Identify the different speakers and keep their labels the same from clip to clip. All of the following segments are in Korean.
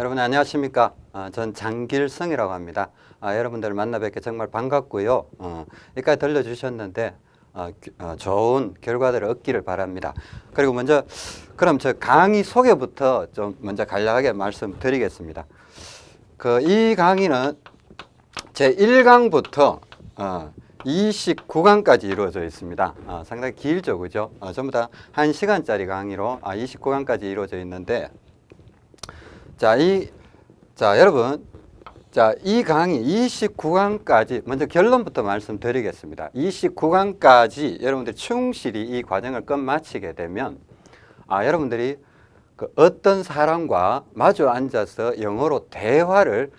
Speaker 1: 여러분 안녕하십니까? 아, 전 장길성이라고 합니다. 아, 여러분들 만나 뵙게 정말 반갑고요. 어, 여기까지 들려주셨는데 어, 기- 어, 좋은 결과들을 얻기를 바랍니다. 그리고 먼저 그럼 저 강의 소개부터 좀 먼저 간략하게 말씀드리겠습니다. 그 이 강의는 제 1강부터 어, 29강까지 이루어져 있습니다. 어, 상당히 길죠, 그죠? 어, 전부 다 1시간짜리 강의로 아, 29강까지 이루어져 있는데 자, 이, 자, 여러분. 자, 이 강의 29강까지 먼저 결론부터 말씀드리겠습니다. 29강까지 여러분들이 충실히 이 과정을 끝마치게 되면 아, 여러분들이 그 어떤 사람과 마주 앉아서 영어로 대화를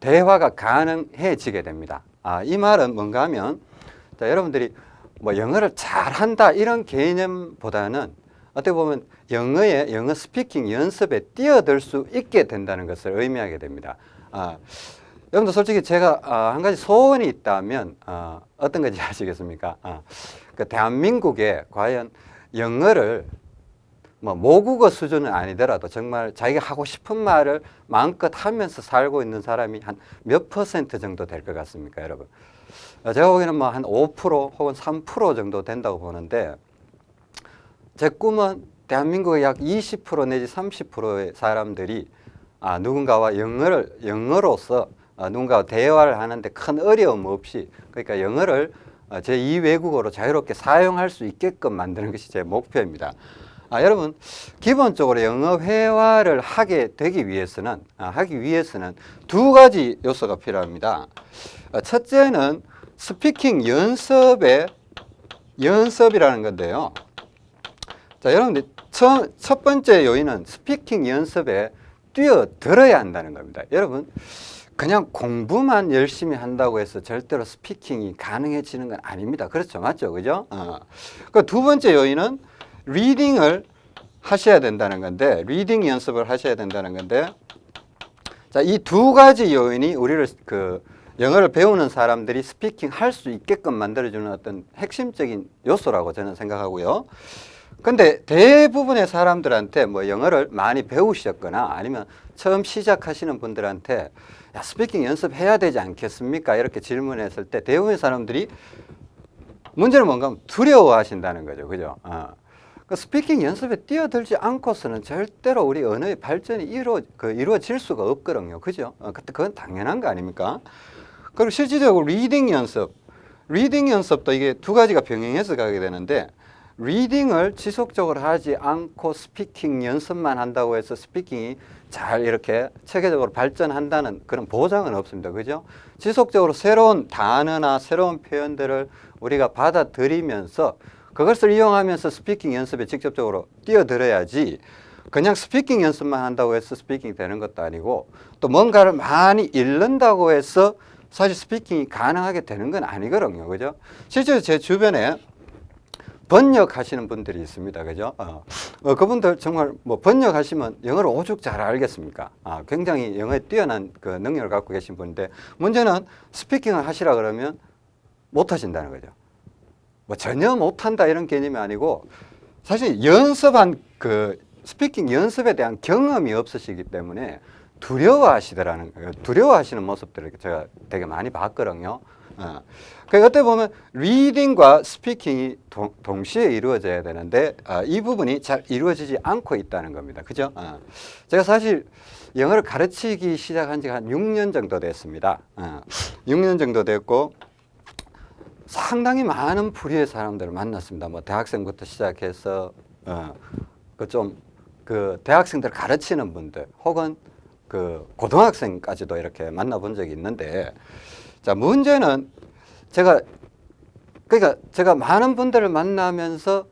Speaker 1: 대화가 가능해지게 됩니다. 아, 이 말은 뭔가 하면 자, 여러분들이 뭐 영어를 잘한다 이런 개념보다는 어떻게 보면 영어의 영어 스피킹 연습에 뛰어들 수 있게 된다는 것을 의미하게 됩니다. 아, 여러분들 솔직히 제가 아, 한 가지 소원이 있다면 아, 어떤 건지 아시겠습니까? 아, 그 대한민국에 과연 영어를 뭐 모국어 수준은 아니더라도 정말 자기가 하고 싶은 말을 마음껏 하면서 살고 있는 사람이 한 몇 퍼센트 정도 될 것 같습니까, 여러분? 어, 제가 보기에는 뭐 한 5% 혹은 3% 정도 된다고 보는데 제 꿈은 대한민국의 약 20% 내지 30%의 사람들이 아, 누군가와 영어를 영어로서 아, 누군가와 대화를 하는데 큰 어려움 없이 그러니까 영어를 어, 제 2외국어로 자유롭게 사용할 수 있게끔 만드는 것이 제 목표입니다. 아, 여러분 기본적으로 영어 회화를 하게 되기 위해서는 아, 하기 위해서는 두 가지 요소가 필요합니다. 어, 첫째는 스피킹 연습의 연습이라는 건데요. 자, 여러분들 첫, 첫 번째 요인은 speaking 연습에 뛰어들어야 한다는 겁니다. 여러분 그냥 공부만 열심히 한다고 해서 절대로 speaking이 가능해지는 건 아닙니다. 그렇죠, 맞죠, 그죠? 어. 그 두 번째 요인은 reading을 하셔야 된다는 건데, reading 연습을 하셔야 된다는 건데, 자, 이 두 가지 요인이 우리를 그 영어를 배우는 사람들이 speaking 할 수 있게끔 만들어주는 어떤 핵심적인 요소라고 저는 생각하고요. 근데 대부분의 사람들한테 뭐 영어를 많이 배우셨거나 아니면 처음 시작하시는 분들한테 야, speaking 연습해야 되지 않겠습니까? 이렇게 질문했을 때 대부분의 사람들이 문제는 뭔가 하면 두려워하신다는 거죠. 그죠? 어. 그 speaking 연습에 뛰어들지 않고서는 절대로 우리 언어의 발전이 이루어, 그 이루어질 수가 없거든요. 그죠? 어, 그건 당연한 거 아닙니까? 그리고 실질적으로 reading 연습, reading 연습도 이게 두 가지가 병행해서 가게 되는데 reading을 지속적으로 하지 않고 speaking 연습만 한다고 해서 speaking이 잘 이렇게 체계적으로 발전한다는 그런 보장은 없습니다. 그죠? 지속적으로 새로운 단어나 새로운 표현들을 우리가 받아들이면서 그것을 이용하면서 speaking 연습에 직접적으로 뛰어들어야지 그냥 speaking 연습만 한다고 해서 speaking이 되는 것도 아니고 또 뭔가를 많이 읽는다고 해서 사실 스피킹이 가능하게 되는 건 아니거든요. 그죠? 실제로 제 주변에 번역하시는 분들이 있습니다. 그죠? 어, 어, 그분들 정말 뭐 번역하시면 영어를 오죽 잘 알겠습니까? 아, 굉장히 영어에 뛰어난 그 능력을 갖고 계신 분인데 문제는 스피킹을 하시라 그러면 못 하신다는 거죠. 뭐 전혀 못한다 이런 개념이 아니고 사실 연습한 그 speaking 연습에 대한 경험이 없으시기 때문에 두려워하시더라는. 두려워하시는 모습들을 제가 되게 많이 봤거든요. 어. 그 어떻게 보면 reading과 speaking이 동, 동시에 이루어져야 되는데 어, 이 부분이 잘 이루어지지 않고 있다는 겁니다. 그죠? 어. 제가 사실 영어를 가르치기 시작한 지가 한 6년 정도 됐습니다. 어. 6년 정도 됐고 상당히 많은 부류의 사람들을 만났습니다. 뭐 대학생부터 시작해서 어, 그좀 그 대학생들 가르치는 분들 혹은 그 고등학생까지도 이렇게 만나본 적이 있는데 자 문제는 제가 그러니까 제가 많은 분들을 만나면서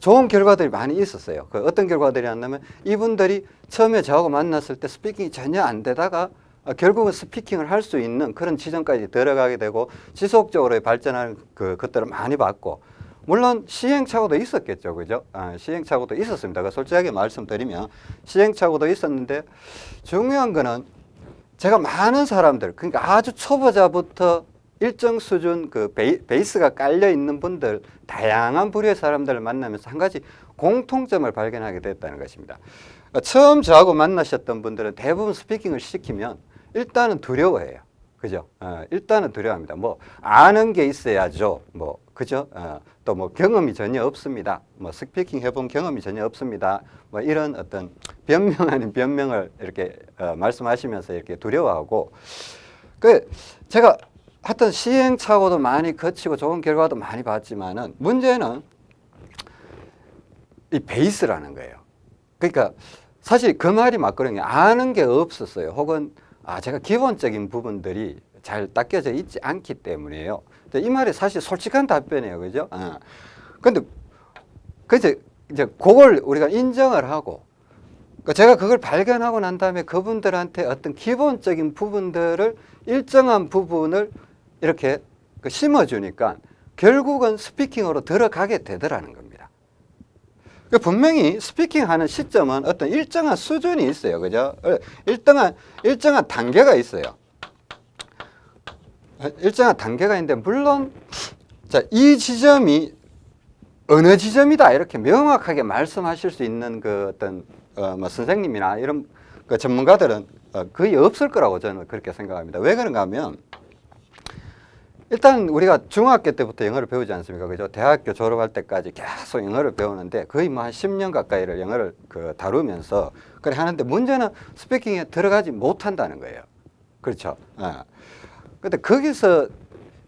Speaker 1: 좋은 결과들이 많이 있었어요. 그 어떤 결과들이었냐면 이분들이 처음에 저하고 만났을 때 스피킹이 전혀 안 되다가 어, 결국은 스피킹을 할 수 있는 그런 지점까지 들어가게 되고 지속적으로 발전하는 그 것들을 많이 봤고 물론 시행착오도 있었겠죠, 그죠? 아, 시행착오도 있었습니다. 그 솔직하게 말씀드리면 시행착오도 있었는데 중요한 거는 제가 많은 사람들, 그러니까 아주 초보자부터 일정 수준 그 베이, 베이스가 깔려 있는 분들, 다양한 부류의 사람들을 만나면서 한 가지 공통점을 발견하게 됐다는 것입니다. 처음 저하고 만나셨던 분들은 대부분 speaking을 시키면 일단은 두려워해요. 그죠? 어, 일단은 두려워합니다. 뭐 아는 게 있어야죠. 뭐 그죠? 어, 또 뭐 경험이 전혀 없습니다. 뭐 speaking 해본 경험이 전혀 없습니다. 뭐 이런 어떤 변명 아닌 변명을 이렇게 어, 말씀하시면서 이렇게 두려워하고 그 제가 하여튼 시행착오도 많이 거치고 좋은 결과도 많이 봤지만은 문제는 이 베이스라는 거예요. 그러니까 사실 그 말이 맞거든요. 아는 게 없었어요. 혹은 아 제가 기본적인 부분들이 잘 닦여져 있지 않기 때문에요. 이 말이 사실 솔직한 답변이에요. 그죠? 어. 근데 그래서 이제 그걸 우리가 인정을 하고 그러니까 제가 그걸 발견하고 난 다음에 그분들한테 어떤 기본적인 부분들을 일정한 부분을 이렇게 그 심어주니까 결국은 스피킹으로 들어가게 되더라는 겁니다. 그 분명히 스피킹하는 시점은 어떤 일정한 수준이 있어요. 그죠? 어, 일정한, 일정한 단계가 있어요. 일정한 단계가 있는데, 물론, 자, 이 지점이 어느 지점이다. 이렇게 명확하게 말씀하실 수 있는 그 어떤, 어, 뭐 선생님이나 이런 그 전문가들은 어, 거의 없을 거라고 저는 그렇게 생각합니다. 왜 그런가 하면, 일단 우리가 중학교 때부터 영어를 배우지 않습니까? 그죠? 대학교 졸업할 때까지 계속 영어를 배우는데 거의 뭐 한 10년 가까이를 영어를 그 다루면서 그래 하는데 문제는 스피킹에 들어가지 못한다는 거예요. 그렇죠? 어. 근데 거기서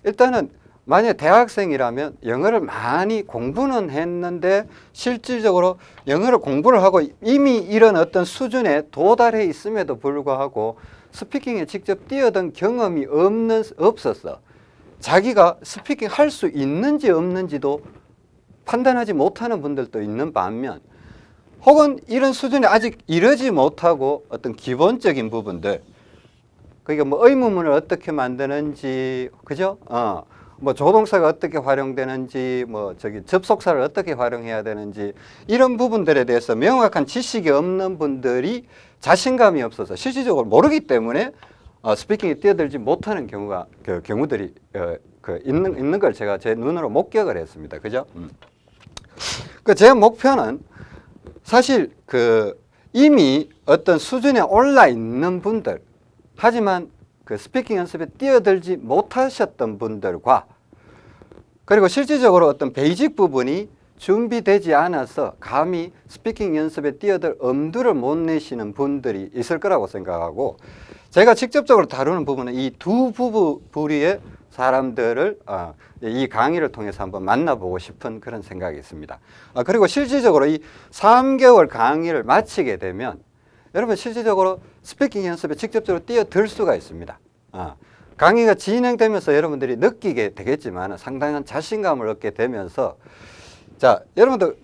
Speaker 1: 일단은 만약 대학생이라면 영어를 많이 공부는 했는데 실질적으로 영어를 공부를 하고 이미 이런 어떤 수준에 도달해 있음에도 불구하고 스피킹에 직접 뛰어든 경험이 없는 없었어. 자기가 스피킹 할 수 있는지 없는지도 판단하지 못하는 분들도 있는 반면 혹은 이런 수준에 아직 이르지 못하고 어떤 기본적인 부분들 그러니까 뭐 의문문을 어떻게 만드는지 그죠? 어. 뭐 조동사가 어떻게 활용되는지 뭐 저기 접속사를 어떻게 활용해야 되는지 이런 부분들에 대해서 명확한 지식이 없는 분들이 자신감이 없어서 실질적으로 모르기 때문에 어, 스피킹에 뛰어들지 못하는 경우가 그 경우들이 어, 그 있는 있는 걸 제가 제 눈으로 목격을 했습니다. 그죠? 음. 그 제 목표는 사실 그 이미 어떤 수준에 올라 있는 분들 하지만 그 speaking 연습에 뛰어들지 못하셨던 분들과 그리고 실질적으로 어떤 basic 부분이 준비되지 않아서 감히 speaking 연습에 뛰어들 엄두를 못 내시는 분들이 있을 거라고 생각하고 제가 직접적으로 다루는 부분은 이 두 부, 부 부류의 사람들을 어, 이 강의를 통해서 한번 만나보고 싶은 그런 생각이 있습니다. 어, 그리고 실질적으로 이 3개월 강의를 마치게 되면 여러분 실질적으로 스피킹 연습에 직접적으로 뛰어들 수가 있습니다. 어, 강의가 진행되면서 여러분들이 느끼게 되겠지만 상당한 자신감을 얻게 되면서 자 여러분들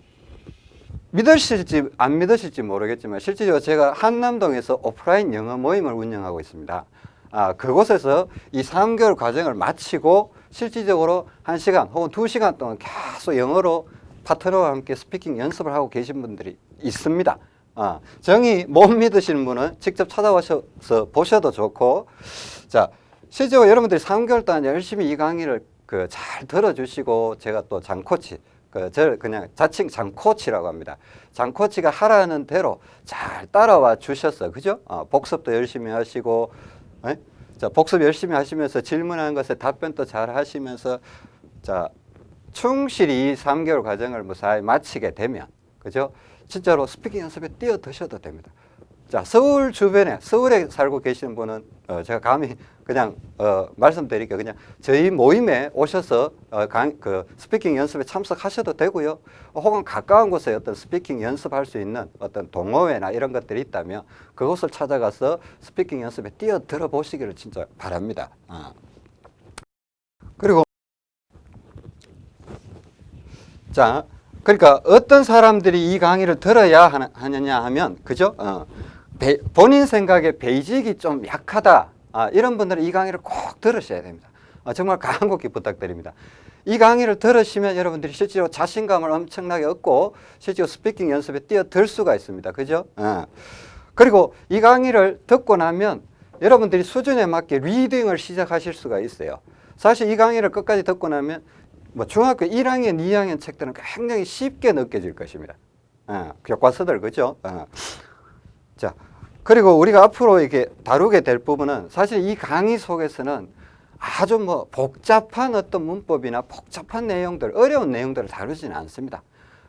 Speaker 1: 믿으실지 안 믿으실지 모르겠지만 실제로 제가 한남동에서 오프라인 영어 모임을 운영하고 있습니다. 아, 그곳에서 이 3개월 과정을 마치고 실질적으로 1시간 혹은 2시간 동안 계속 영어로 파트너와 함께 스피킹 연습을 하고 계신 분들이 있습니다. 아, 정이 못 믿으시는 분은 직접 찾아오셔서 보셔도 좋고 자 실제로 여러분들이 3개월 동안 열심히 이 강의를 그 잘 들어주시고 제가 또 장코치 그 저를 그냥 자칭 장코치라고 합니다. 장코치가 하라는 대로 잘 따라와 주셨어. 그죠? 어, 복습도 열심히 하시고 에? 자, 복습 열심히 하시면서 질문하는 것에 답변도 잘 하시면서 자, 충실히 3개월 과정을 무사히 마치게 되면 그죠? 진짜로 speaking 연습에 뛰어드셔도 됩니다. 자, 서울 주변에, 서울에 살고 계시는 분은 어, 제가 감히 그냥 어, 말씀드리니까 그냥 저희 모임에 오셔서 어, 강, 그 speaking 연습에 참석하셔도 되고요. 혹은 가까운 곳에 어떤 speaking 연습할 수 있는 어떤 동호회나 이런 것들이 있다면 그곳을 찾아가서 speaking 연습에 뛰어들어 보시기를 진짜 바랍니다. 어. 그리고 자, 그러니까 어떤 사람들이 이 강의를 들어야 하느냐 하면 그죠? 어. 배, 본인 생각에 basic이 좀 약하다 아, 이런 분들은 이 강의를 꼭 들으셔야 됩니다 아, 정말 간곡히 부탁드립니다 이 강의를 들으시면 여러분들이 실제로 자신감을 엄청나게 얻고 실제로 speaking 연습에 뛰어들 수가 있습니다 그죠? 어. 그리고 이 강의를 듣고 나면 여러분들이 수준에 맞게 reading을 시작하실 수가 있어요 사실 이 강의를 끝까지 듣고 나면 뭐 중학교 1학년, 2학년 책들은 굉장히 쉽게 느껴질 것입니다 어, 교과서들 그죠? 어. 자, 그리고 우리가 앞으로 이렇게 다루게 될 부분은 사실 이 강의 속에서는 아주 뭐 복잡한 어떤 문법이나 복잡한 내용들, 어려운 내용들을 다루지는 않습니다.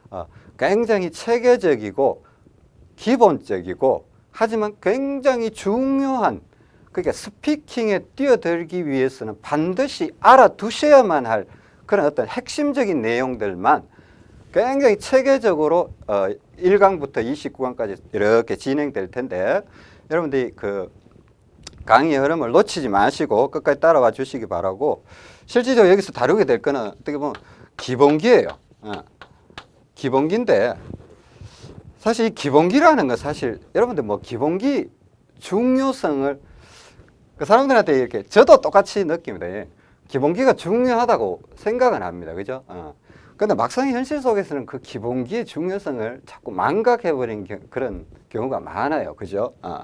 Speaker 1: 어, 굉장히 체계적이고 기본적이고 하지만 굉장히 중요한 그러니까 스피킹에 뛰어들기 위해서는 반드시 알아두셔야만 할 그런 어떤 핵심적인 내용들만 굉장히 체계적으로 어, 1강부터 29강까지 이렇게 진행될 텐데 여러분들이 그 강의 흐름을 놓치지 마시고 끝까지 따라와 주시기 바라고 실질적으로 여기서 다루게 될 거는 어떻게 보면 기본기예요. 어. 기본기인데 사실 이 기본기라는 건 사실 여러분들 뭐 기본기 중요성을 그 사람들한테 이렇게 저도 똑같이 느낍니다. 예. 기본기가 중요하다고 생각은 합니다. 그죠? 어. 근데 막상 현실 속에서는 그 기본기의 중요성을 자꾸 망각해버린 겨, 그런 경우가 많아요. 그죠? 어.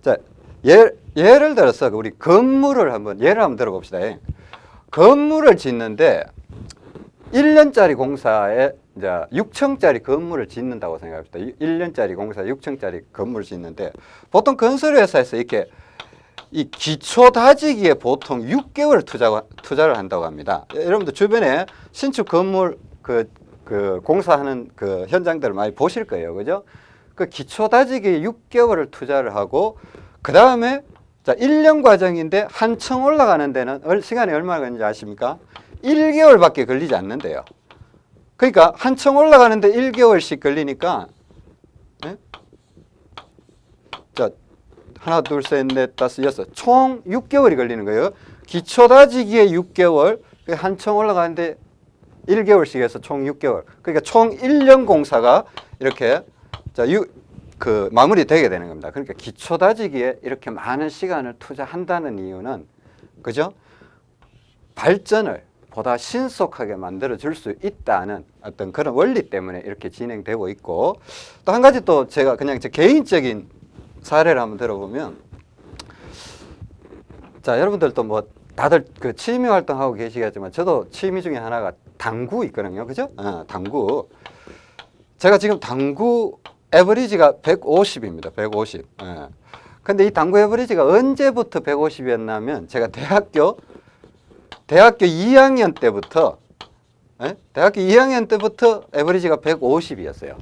Speaker 1: 자, 예, 예를 들어서 우리 건물을 한번 예를 한번 들어봅시다. 예. 건물을 짓는데 1년짜리 공사에 이제 6층짜리 건물을 짓는다고 생각합시다. 1년짜리 공사 6층짜리 건물을 짓는데 보통 건설회사에서 이렇게 이 기초 다지기에 보통 6개월 투자, 투자를 한다고 합니다. 여러분들 주변에 신축 건물 그, 그 공사하는 그 현장들을 많이 보실 거예요. 그죠? 그 기초 다지기에 6개월을 투자를 하고 그 다음에 자 1년 과정인데 한층 올라가는 데는 얼- 시간이 얼마나 걸리는지 아십니까? 1개월밖에 걸리지 않는데요. 그러니까 한층 올라가는데 1개월씩 걸리니까 예? 자 하나 둘 셋 넷 다섯 여섯 총 6개월이 걸리는 거예요. 기초 다지기에 6개월 한층 올라가는데 1개월씩 해서 총 6개월. 그러니까 총 1년 공사가 이렇게 자, 유, 그 마무리되게 되는 겁니다. 그러니까 기초 다지기에 이렇게 많은 시간을 투자한다는 이유는 그죠? 발전을 보다 신속하게 만들어 줄 수 있다는 어떤 그런 원리 때문에 이렇게 진행되고 있고 또 한 가지 또 제가 그냥 제 개인적인 사례를 한번 들어보면 자 여러분들도 뭐 다들 그 취미 활동하고 계시겠지만 저도 취미 중에 하나가 당구 있거든요 그죠 어, 당구 제가 지금 당구 에버리지가 150입니다 150 예. 근데 이 당구 에버리지가 언제부터 150이었냐면 제가 대학교 대학교 2학년 때부터 예? 대학교 2학년 때부터 에버리지가 150이었어요.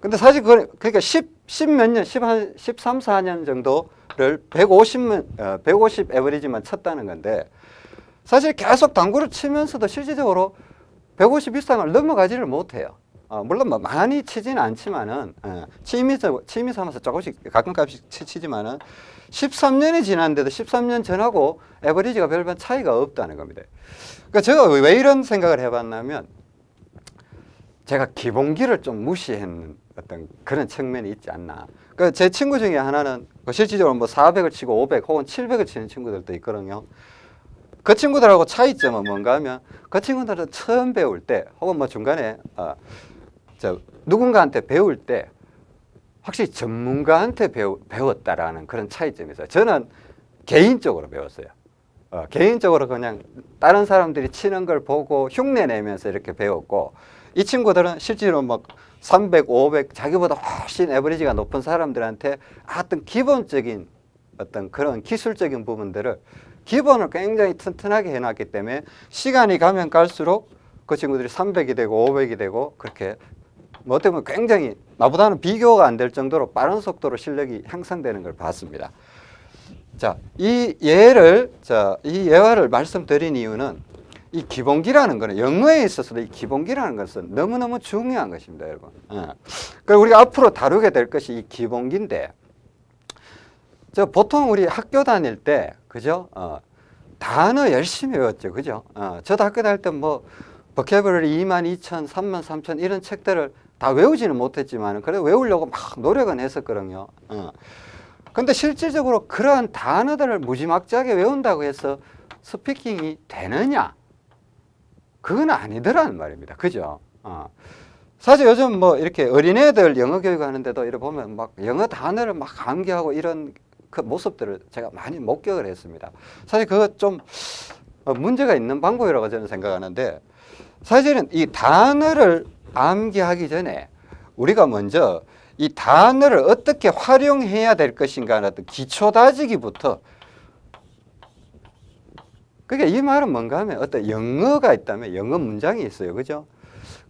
Speaker 1: 근데 사실 그 그러니까 10, 10몇 년, 10, 한 13, 14년 정도를 150, 어, 150 에버리지만 쳤다는 건데 사실 계속 당구를 치면서도 실질적으로 150 이상을 넘어가지를 못해요. 어, 물론 뭐 많이 치지는 않지만은 어, 취미 취미 삼아서 조금씩 가끔가끔씩 치- 치지만은 13년이 지났는데도 13년 전하고 에버리지가 별반 차이가 없다는 겁니다. 그러니까 제가 왜 이런 생각을 해봤냐면 제가 기본기를 좀 무시했는 어떤 그런 측면이 있지 않나. 그러니까 제 친구 중에 하나는 그 실질적으로 뭐 400을 치고 500 혹은 700을 치는 친구들도 있거든요. 그 친구들하고 차이점은 뭔가 하면 그 친구들은 처음 배울 때 혹은 뭐 중간에 어, 저 누군가한테 배울 때 확실히 전문가한테 배우, 배웠다라는 그런 차이점이 있어요. 저는 개인적으로 배웠어요. 어, 개인적으로 그냥 다른 사람들이 치는 걸 보고 흉내 내면서 이렇게 배웠고 이 친구들은 실제로 막 300, 500 자기보다 훨씬 에버리지가 높은 사람들한테 어떤 기본적인 어떤 그런 기술적인 부분들을 기본을 굉장히 튼튼하게 해놨기 때문에 시간이 가면 갈수록 그 친구들이 300이 되고 500이 되고 그렇게 뭐 어떻게 보면 굉장히 나보다는 비교가 안 될 정도로 빠른 속도로 실력이 향상되는 걸 봤습니다. 자, 이 예를 자, 이 예화를 말씀드린 이유는 이 기본기라는 거는 영어에 있어서도 이 기본기라는 것은 너무너무 중요한 것입니다, 여러분. 예. 그 우리가 앞으로 다루게 될 것이 이 기본기인데 저 보통 우리 학교 다닐 때 그죠? 어, 단어 열심히 외웠죠. 그죠? 어, 저도 학교 다닐 때뭐 버케버리 2만 2천, 3만 3천 이런 책들을 다 외우지는 못했지만 그래도 외우려고 막 노력은 했었거든요. 어. 근데 실질적으로 그러한 단어들을 무지막지하게 외운다고 해서 스피킹이 되느냐? 그건 아니더라는 말입니다. 그죠? 어. 사실 요즘 뭐 이렇게 어린애들 영어 교육 하는데도 이렇게 보면 막 영어 단어를 막 암기하고 이런 그 모습들을 제가 많이 목격을 했습니다. 사실 그거 좀 어, 문제가 있는 방법이라고 저는 생각하는데 사실은 이 단어를 암기하기 전에 우리가 먼저 이 단어를 어떻게 활용해야 될 것인가 어떤 기초 다지기부터 그러니까 이 말은 뭔가 하면 어떤 영어가 있다면 영어 문장이 있어요. 그죠?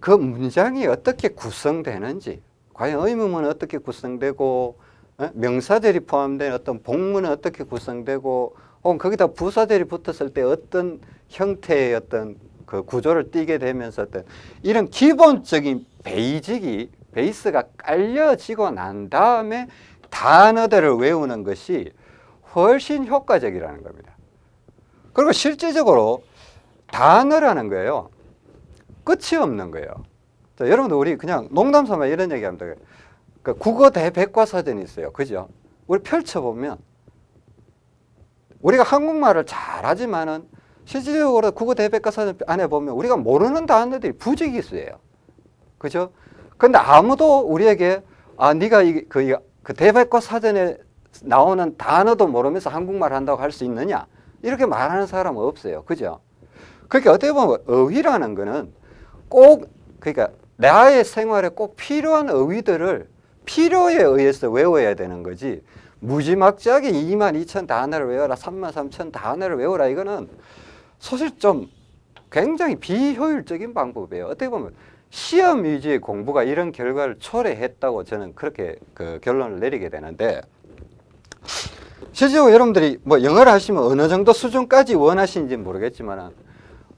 Speaker 1: 그 문장이 어떻게 구성되는지 과연 의문문은 어떻게 구성되고 어? 명사들이 포함된 어떤 복문은 어떻게 구성되고 혹은 거기다 부사들이 붙었을 때 어떤 형태의 어떤 그 구조를 띠게 되면서 어떤 이런 기본적인 베이직이 베이스가 깔려지고 난 다음에 단어들을 외우는 것이 훨씬 효과적이라는 겁니다. 그리고 실질적으로 단어라는 거예요. 끝이 없는 거예요. 자, 여러분들 우리 그냥 농담 삼아 이런 얘기하면 돼요. 그 국어 대백과사전이 있어요. 그죠? 우리 펼쳐보면 우리가 한국말을 잘하지만은 실질적으로 국어 대백과사전 안에 보면 우리가 모르는 단어들이 있어요. 그죠? 근데 아무도 우리에게 아 네가 이, 그, 그 대백과사전에 나오는 단어도 모르면서 한국말 한다고 할 수 있느냐? 이렇게 말하는 사람은 없어요. 그죠? 그러니까 어떻게 보면 어휘라는 거는 꼭 그러니까 나의 생활에 꼭 필요한 어휘들을 필요에 의해서 외워야 되는 거지 무지막지하게 2만 2천 단어를 외워라 3만 3천 단어를 외워라 이거는 사실 좀 굉장히 비효율적인 방법이에요. 어떻게 보면 시험 위주의 공부가 이런 결과를 초래했다고 저는 그렇게 그 결론을 내리게 되는데 실제로 여러분들이 뭐 영어를 하시면 어느 정도 수준까지 원하시는지 모르겠지만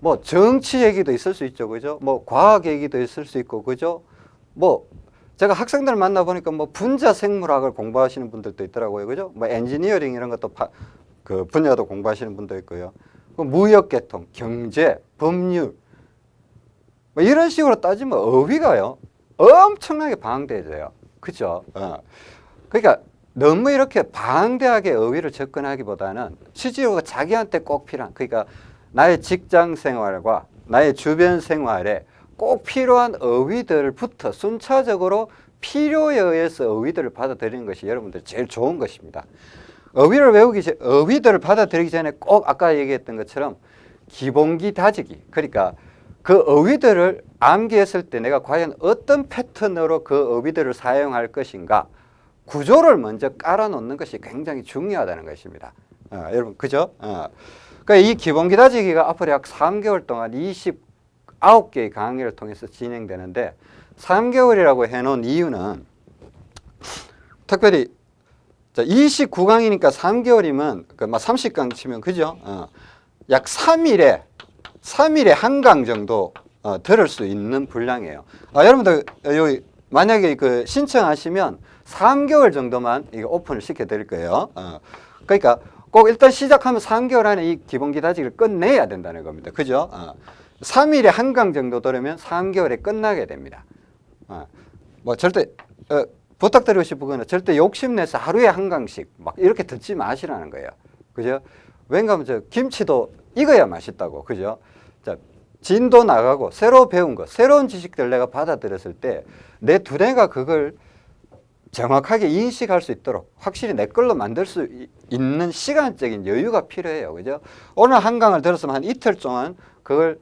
Speaker 1: 뭐 정치 얘기도 있을 수 있죠. 그죠? 뭐 과학 얘기도 있을 수 있고 그죠? 뭐 제가 학생들 만나 보니까 뭐 분자 생물학을 공부하시는 분들도 있더라고요. 그죠? 뭐 엔지니어링 이런 것도 파, 그 분야도 공부하시는 분도 있고요. 그 무역계통, 경제, 법률 뭐 이런 식으로 따지면 어휘가요. 엄청나게 방대해져요. 그죠? 어. 그러니까 너무 이렇게 방대하게 어휘를 접근하기보다는 실제로 자기한테 꼭 필요한 그러니까 나의 직장 생활과 나의 주변 생활에 꼭 필요한 어휘들부터 순차적으로 필요에 의해서 어휘들을 받아들이는 것이 여러분들 제일 좋은 것입니다. 어휘를 외우기 전, 어휘들을 받아들이기 전에 꼭 아까 얘기했던 것처럼 기본기 다지기. 그러니까 그 어휘들을 암기했을 때 내가 과연 어떤 패턴으로 그 어휘들을 사용할 것인가 구조를 먼저 깔아놓는 것이 굉장히 중요하다는 것입니다. 어, 여러분 그죠? 어. 그러니까 이 기본 기 다지기가 앞으로 약 3개월 동안 29개의 강의를 통해서 진행되는데 3개월이라고 해놓은 이유는 특별히 29강이니까 3개월이면 그막 30강 치면 그죠? 어. 약 3일에 3일에 한 강 정도 어, 들을 수 있는 분량이에요. 아, 여러분들 여기 만약에 그 신청하시면 3개월 정도만 이거 오픈을 시켜 드릴 거예요. 어. 그러니까 꼭 일단 시작하면 3개월 안에 이 기본 기 다지기를 끝내야 된다는 겁니다. 그죠? 어. 3일에 한강 정도 들으면 3개월에 끝나게 됩니다. 어. 뭐 절대 어, 부탁드리고 싶은 거는 절대 욕심내서 하루에 한 강씩 막 이렇게 듣지 마시라는 거예요. 그죠? 저 김치도 익어야 맛있다고. 그죠? 자, 진도 나가고 새로 배운 거, 새로운 지식들 내가 받아들였을 때 내 두뇌가 그걸 정확하게 인식할 수 있도록 확실히 내 걸로 만들 수 있는 시간적인 여유가 필요해요. 그죠? 오늘 한 강을 들었으면 한 이틀 동안 그걸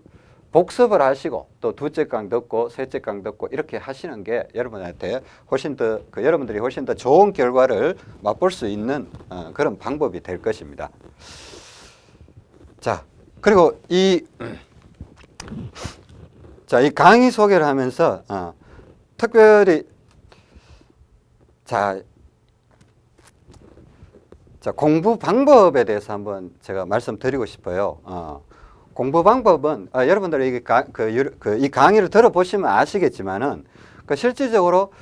Speaker 1: 복습을 하시고 또 두째 강 듣고 셋째 강 듣고 이렇게 하시는 게 여러분한테 훨씬 더 그 여러분들이 훨씬 더 좋은 결과를 맛볼 수 있는 어, 그런 방법이 될 것입니다. 자 그리고 이 자, 이 강의 소개를 하면서 어, 특별히 자, 자 공부 방법에 대해서 한번 제가 말씀드리고 싶어요. 어, 공부 방법은 어, 여러분들 이, 가, 그, 그, 이 강의를 들어보시면 아시겠지만은 그 실질적으로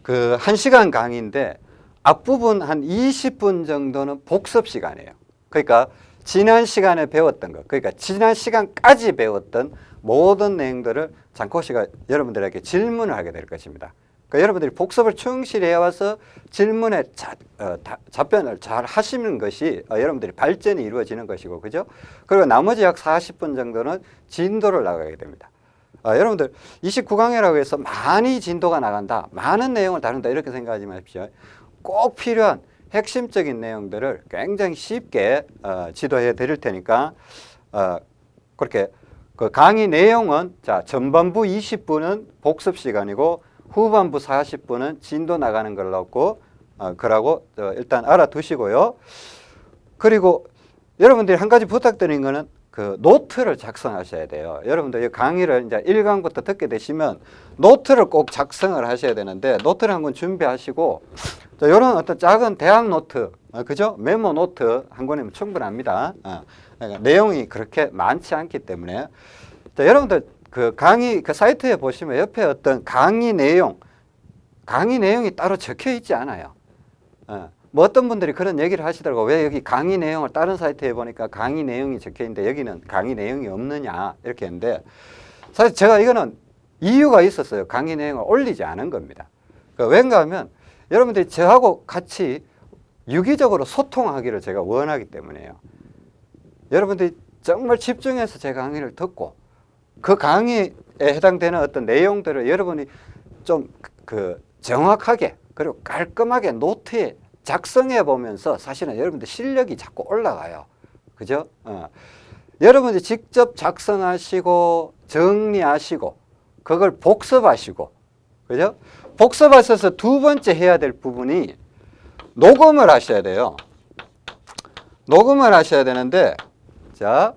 Speaker 1: 그 1시간 강의인데 앞부분 한 20분 정도는 복습 시간이에요. 그러니까 지난 시간에 배웠던 것, 그러니까 지난 시간까지 배웠던 모든 내용들을 장코 씨가 여러분들에게 질문을 하게 될 것입니다. 그러니까 여러분들이 복습을 충실히 해와서 질문에 자, 어, 다, 답변을 잘 하시는 것이 어, 여러분들이 발전이 이루어지는 것이고, 그죠? 그리고 나머지 약 40분 정도는 진도를 나가게 됩니다. 어, 여러분들 29강이라고 해서 많이 진도가 나간다, 많은 내용을 다룬다 이렇게 생각하지 마십시오. 꼭 필요한 핵심적인 내용들을 굉장히 쉽게 어, 지도해 드릴 테니까 어, 그렇게 그 강의 내용은 자 전반부 20분은 복습 시간이고 후반부 40분은 진도 나가는 걸 넣고 어, 그러고 어, 일단 알아두시고요. 그리고 여러분들이 한 가지 부탁드린 거는 그 노트를 작성하셔야 돼요. 여러분들 이 강의를 이제 1강부터 듣게 되시면 노트를 꼭 작성을 하셔야 되는데 노트를 한권 준비하시고 이런 어떤 작은 대학 노트, 어, 그죠? 메모 노트 한 권이면 충분합니다. 어, 그러니까 내용이 그렇게 많지 않기 때문에 자, 여러분들 그 강의 그 사이트에 보시면 옆에 어떤 강의 내용, 강의 내용이 따로 적혀 있지 않아요. 어. 뭐 어떤 분들이 그런 얘기를 하시더라고 왜 여기 강의 내용을 다른 사이트에 보니까 강의 내용이 적혀 있는데 여기는 강의 내용이 없느냐 이렇게 했는데 사실 제가 이거는 이유가 있었어요 강의 내용을 올리지 않은 겁니다 그 왠가 하면 여러분들이 저하고 같이 유기적으로 소통하기를 제가 원하기 때문에요 여러분들이 정말 집중해서 제 강의를 듣고 그 강의에 해당되는 어떤 내용들을 여러분이 좀 그 정확하게 그리고 깔끔하게 노트에 작성해 보면서 사실은 여러분들 실력이 자꾸 올라가요. 그죠? 어. 여러분이 직접 작성하시고 정리하시고 그걸 복습하시고 그죠? 복습하셔서 두 번째 해야 될 부분이 녹음을 하셔야 돼요. 녹음을 하셔야 되는데 자,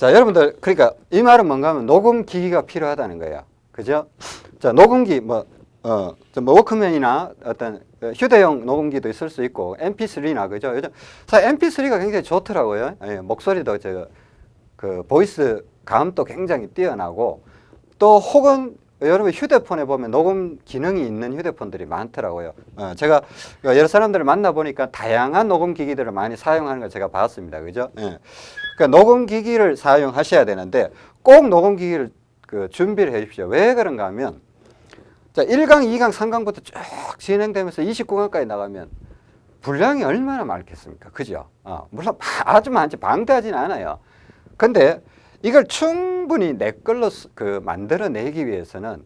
Speaker 1: 자 여러분들 그러니까 이 말은 뭔가 하면 녹음 기기가 필요하다는 거예요. 그죠? 자 녹음기 뭐 어, 뭐 워크맨이나 어떤 휴대용 녹음기도 있을 수 있고 MP3나 그죠? 요즘 사실 MP3가 굉장히 좋더라고요. 예, 목소리도 저그 voice 감도 굉장히 뛰어나고 또 혹은 여러분 휴대폰에 보면 녹음 기능이 있는 휴대폰들이 많더라고요. 어, 제가 여러 사람들을 만나 보니까 다양한 녹음 기기들을 많이 사용하는 걸 제가 봤습니다. 그죠? 예. 그러니까 녹음 기기를 사용하셔야 되는데 꼭 녹음 기기를 그 준비를 해 주십시오. 왜 그런가 하면 자, 1강, 2강, 3강부터 쭉 진행되면서 29강까지 나가면 분량이 얼마나 많겠습니까? 그죠? 어, 물론 아주 많지 방대하진 않아요. 근데 이걸 충분히 내 걸로 그 만들어내기 위해서는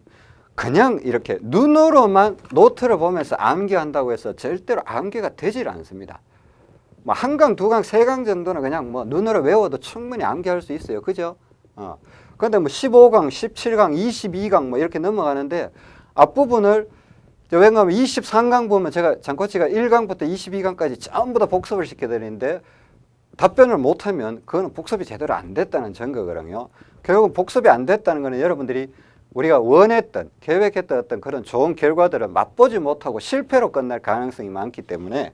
Speaker 1: 그냥 이렇게 눈으로만 노트를 보면서 암기한다고 해서 절대로 암기가 되질 않습니다. 뭐 한 강, 두 강, 세 강 정도는 그냥 뭐 눈으로 외워도 충분히 암기할 수 있어요. 그죠? 어. 근데 뭐 15강, 17강, 22강 뭐 이렇게 넘어가는데 앞부분을 왜냐하면 23강 보면 제가 장코치가 1강부터 22강까지 전부 다 복습을 시켜드리는데 답변을 못하면 그거는 복습이 제대로 안 됐다는 증거거든요. 결국은 복습이 안 됐다는 것은 여러분들이 우리가 원했던 계획했던 어떤 그런 좋은 결과들을 맛보지 못하고 실패로 끝날 가능성이 많기 때문에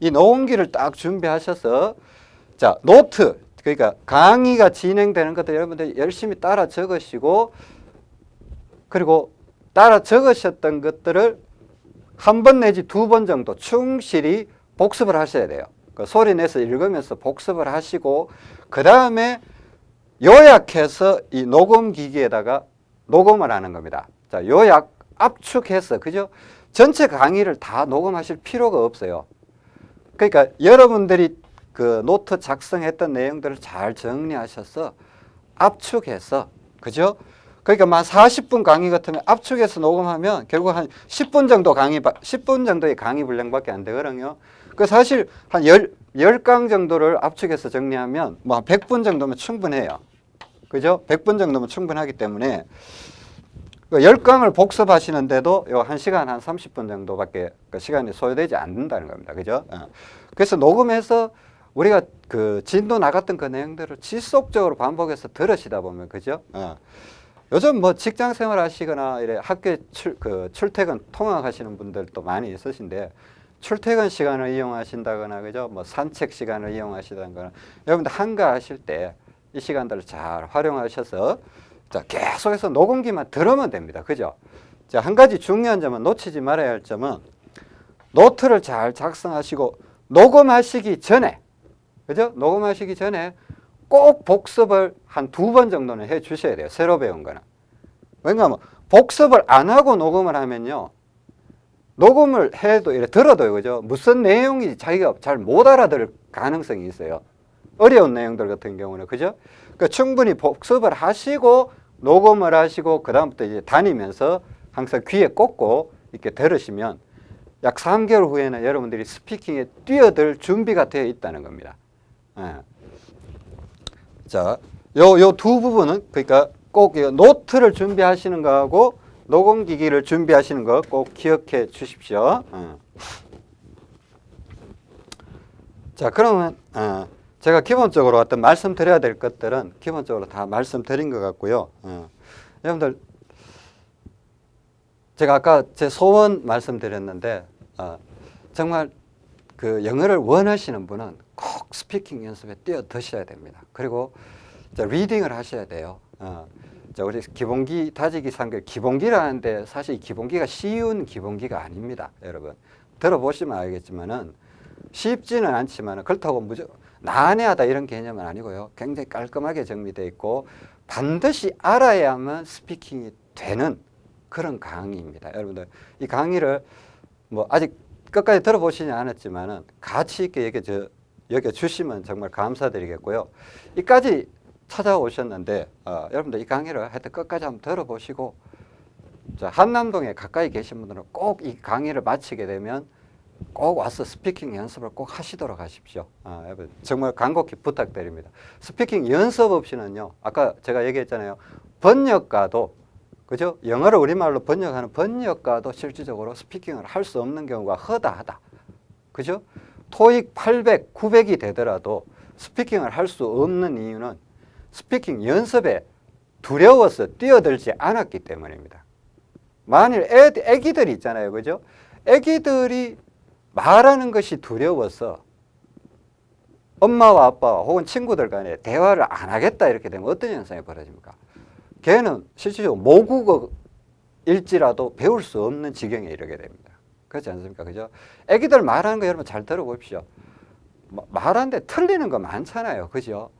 Speaker 1: 이 녹음기를 딱 준비하셔서 자 노트 그러니까 강의가 진행되는 것들 여러분들 열심히 따라 적으시고 그리고 따라 적으셨던 것들을 한 번 내지 두 번 정도 충실히 복습을 하셔야 돼요. 그 소리 내서 읽으면서 복습을 하시고 그 다음에 요약해서 이 녹음 기기에다가 녹음을 하는 겁니다. 자, 요약 압축해서 그죠? 전체 강의를 다 녹음하실 필요가 없어요. 그러니까 여러분들이 그 노트 작성했던 내용들을 잘 정리하셔서 압축해서 그죠? 그러니까 만 40분 강의 같으면 압축해서 녹음하면 결국 한 10분 정도 강의, 10분 정도의 강의 분량밖에 안 되거든요. 그 사실 한 10, 10강 정도를 압축해서 정리하면 뭐한 100분 정도면 충분해요. 그죠? 100분 정도면 충분하기 때문에 그 10강을 복습하시는데도 요 1시간 한 30분 정도밖에 그 시간이 소요되지 않는다는 겁니다. 그죠? 어. 그래서 녹음해서 우리가 그 진도 나갔던 그 내용들을 지속적으로 반복해서 들으시다 보면 그죠? 어. 요즘 뭐 직장 생활 하시거나 이래 학교 출, 그 출퇴근 통학하시는 분들도 많이 있으신데 출퇴근 시간을 이용하신다거나 그죠? 뭐 산책 시간을 이용하시다거나 여러분들 한가하실 때 이 시간들을 잘 활용하셔서 자, 계속해서 녹음기만 들으면 됩니다. 그죠? 자, 한 가지 중요한 점은 놓치지 말아야 할 점은 노트를 잘 작성하시고 녹음하시기 전에 그죠? 녹음하시기 전에 꼭 복습을 한 두 번 정도는 해 주셔야 돼요. 새로 배운 거는. 왜냐하면 복습을 안 하고 녹음을 하면요. 녹음을 해도 이래 들어도요. 그죠? 무슨 내용이 자기가 잘 못 알아들을 가능성이 있어요. 어려운 내용들 같은 경우는 그죠? 그러니까 충분히 복습을 하시고 녹음을 하시고 그다음부터 이제 다니면서 항상 귀에 꽂고 이렇게 들으시면 약 3개월 후에는 여러분들이 스피킹에 뛰어들 준비가 되어 있다는 겁니다. 예. 자, 요 요 두 부분은 그러니까 꼭 노트를 준비하시는 거하고 녹음기기를 준비하시는 거 꼭 기억해 주십시오. 어. 자 그러면 어, 제가 기본적으로 어떤 말씀드려야 될 것들은 기본적으로 다 말씀드린 것 같고요. 어. 여러분들 제가 아까 제 소원 말씀드렸는데 어, 정말 그 영어를 원하시는 분은 꼭 speaking 연습에 뛰어드셔야 됩니다. 그리고 자, reading을 하셔야 돼요. 어, 자, 우리 기본기 다지기 상교 기본기라는데 사실 이 기본기가 쉬운 기본기가 아닙니다, 여러분. 들어보시면 알겠지만은 쉽지는 않지만 그렇다고 무조건 난해하다 이런 개념은 아니고요. 굉장히 깔끔하게 정리되어 있고 반드시 알아야만 speaking이 되는 그런 강의입니다. 여러분들 이 강의를 뭐 아직 끝까지 들어보시지 않았지만 은 가치 있게 여겨, 저, 여겨 주시면 정말 감사드리겠고요. 이까지 찾아오셨는데 어, 여러분들 이 강의를 하여튼 끝까지 한번 들어보시고 자, 한남동에 가까이 계신 분들은 꼭 이 강의를 마치게 되면 꼭 와서 speaking 연습을 꼭 하시도록 하십시오. 아, 정말 간곡히 부탁드립니다. speaking 연습 없이는요. 아까 제가 얘기했잖아요. 번역가도 그죠? 영어를 우리말로 번역하는 번역가도 실질적으로 speaking을 할 수 없는 경우가 허다하다. 그죠? 토익 800, 900이 되더라도 speaking을 할 수 없는 이유는 speaking 연습에 두려워서 뛰어들지 않았기 때문입니다. 만일 애, 애기들이 있잖아요. 그죠? 애기들이 말하는 것이 두려워서 엄마와 아빠 혹은 친구들 간에 대화를 안 하겠다 이렇게 되면 어떤 현상이 벌어집니까? 걔는 실질적으로 모국어일지라도 배울 수 없는 지경에 이르게 됩니다. 그렇지 않습니까? 그죠? 애기들 말하는 거 여러분 잘 들어보십시오. 마- 말하는데 틀리는 거 많잖아요. 그죠?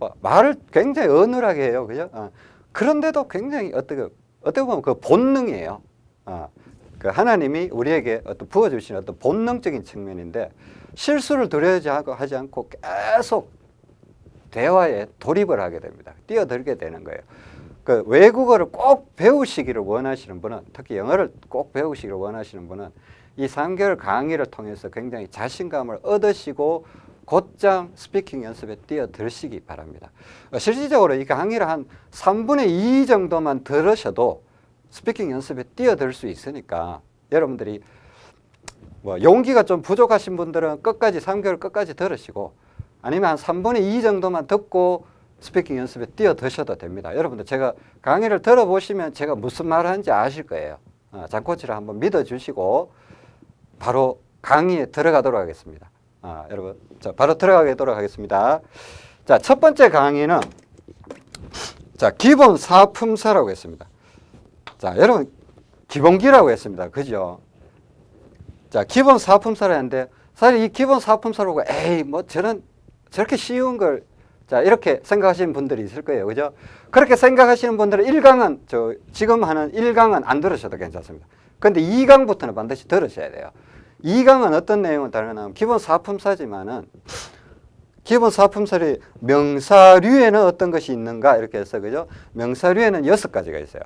Speaker 1: 어, 말을 굉장히 어눌하게 해요. 그죠? 어, 그런데도 굉장히 어떻게, 어떻게 보면 그 본능이에요. 어, 그 하나님이 우리에게 어떤 부어주신 어떤 본능적인 측면인데 실수를 두려워하지 않고 계속 대화에 돌입을 하게 됩니다. 뛰어들게 되는 거예요. 그 외국어를 꼭 배우시기를 원하시는 분은 특히 영어를 꼭 배우시기를 원하시는 분은 이 3개월 강의를 통해서 굉장히 자신감을 얻으시고 곧장 speaking 연습에 뛰어드시기 바랍니다. 어, 실질적으로 이 강의를 한 3분의 2 정도만 들으셔도 speaking 연습에 뛰어들 수 있으니까 여러분들이 뭐 용기가 좀 부족하신 분들은 끝까지 3개월 끝까지 들으시고 아니면 한 3분의 2 정도만 듣고 스피킹 연습에 뛰어드셔도 됩니다. 여러분들 제가 강의를 들어보시면 제가 무슨 말을 하는지 아실 거예요. 어, 장코치를 한번 믿어주시고 바로 강의에 들어가도록 하겠습니다. 아, 여러분, 자, 바로 들어가도록 하겠습니다. 자, 첫 번째 강의는 자, 기본 사품사라고 했습니다. 자, 여러분, 기본기라고 했습니다. 그죠? 자, 기본 사품사라는데 사실 이 기본 사품사라고 에이, 뭐 저는 저렇게 쉬운 걸 자, 이렇게 생각하시는 분들이 있을 거예요. 그죠? 그렇게 생각하시는 분들은 1강은 저 지금 하는 1강은 안 들으셔도 괜찮습니다. 근데 2강부터는 반드시 들으셔야 돼요. 2강은 어떤 내용을 다루냐면 기본 사품사지만은 기본 사품설이 명사류에는 어떤 것이 있는가 이렇게 해서 그죠? 명사류에는 여섯 가지가 있어요.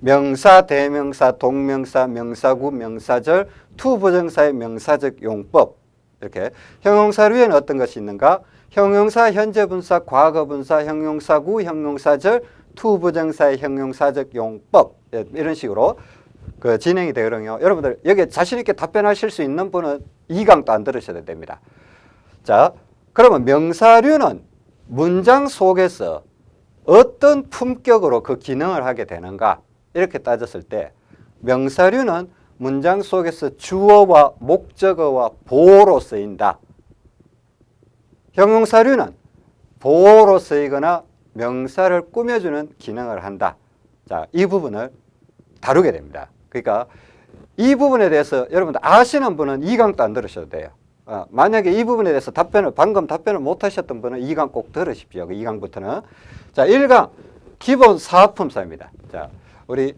Speaker 1: 명사, 대명사, 동명사, 명사구, 명사절, to부정사의 명사적 용법 이렇게 형용사류에는 어떤 것이 있는가? 형용사, 현재분사, 과거분사, 형용사구, 형용사절, to부정사의 형용사적 용법 예, 이런 식으로 그 진행이 되거든요. 여러분들 여기 자신 있게 답변하실 수 있는 분은 2강도 안 들으셔도 됩니다. 자, 그러면 명사류는 문장 속에서 어떤 품격으로 그 기능을 하게 되는가 이렇게 따졌을 때 명사류는 문장 속에서 주어와 목적어와 보호로 쓰인다. 형용사류는 보호로 쓰이거나 명사를 꾸며주는 기능을 한다. 자, 이 부분을 다루게 됩니다. 그러니까 이 부분에 대해서 여러분들 아시는 분은 2강도 안 들으셔도 돼요. 어, 만약에 이 부분에 대해서 답변을 방금 답변을 못 하셨던 분은 2강 꼭 들으십시오. 그 2강부터는. 자, 1강 기본 사품사입니다. 자, 우리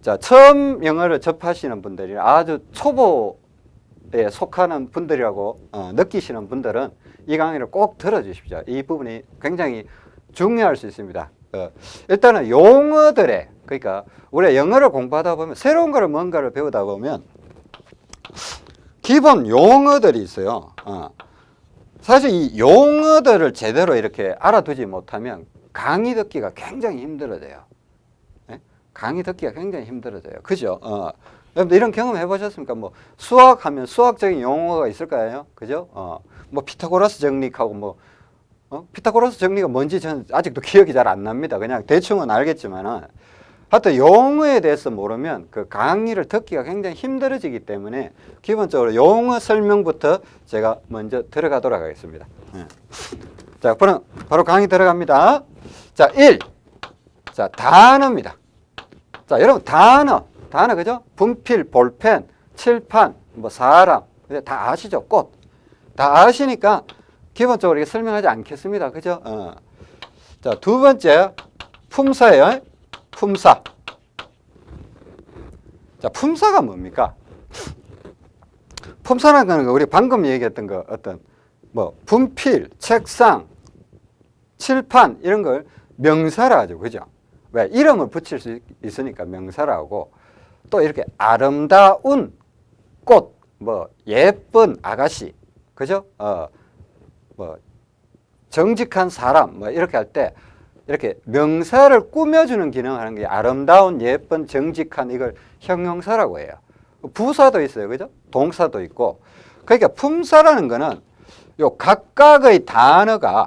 Speaker 1: 자, 처음 영어를 접하시는 분들이 아주 초보에 속하는 분들이라고 어, 느끼시는 분들은 이 강의를 꼭 들어주십시오. 이 부분이 굉장히 중요할 수 있습니다. 어, 일단은 용어들의 그러니까 우리가 영어를 공부하다 보면 새로운 거를 뭔가를 배우다 보면 기본 용어들이 있어요. 어. 사실 이 용어들을 제대로 이렇게 알아두지 못하면 강의 듣기가 굉장히 힘들어져요. 예? 강의 듣기가 굉장히 힘들어져요. 그죠? 어. 이런 경험 해보셨습니까? 뭐 수학하면 수학적인 용어가 있을 거예요. 그죠? 어. 뭐 피타고라스 정리하고 뭐 어? 피타고라스 정리가 뭔지 저는 아직도 기억이 잘 안 납니다. 그냥 대충은 알겠지만은 하여튼 용어에 대해서 모르면 그 강의를 듣기가 굉장히 힘들어지기 때문에 기본적으로 용어 설명부터 제가 먼저 들어가도록 하겠습니다. 예. 자, 그럼 바로 강의 들어갑니다. 자, 1. 자, 단어입니다. 자, 여러분 단어, 단어 그죠? 분필, 볼펜, 칠판, 뭐 사람, 다 아시죠? 꽃. 다 아시니까 기본적으로 설명하지 않겠습니다. 그죠? 어. 자, 두 번째 품사예요. 품사. 자, 품사가 뭡니까? 품사라는 거는 우리 방금 얘기했던 거 어떤 뭐 분필, 책상, 칠판 이런 걸 명사라 하죠. 그죠? 왜? 이름을 붙일 수 있으니까 명사라고 또 이렇게 아름다운 꽃, 뭐 예쁜 아가씨, 그죠? 어, 뭐 정직한 사람, 뭐 이렇게 할 때 이렇게 명사를 꾸며주는 기능을 하는 게 아름다운, 예쁜, 정직한 이걸 형용사라고 해요. 부사도 있어요, 그죠? 동사도 있고. 그러니까 품사라는 거는 요 각각의 단어가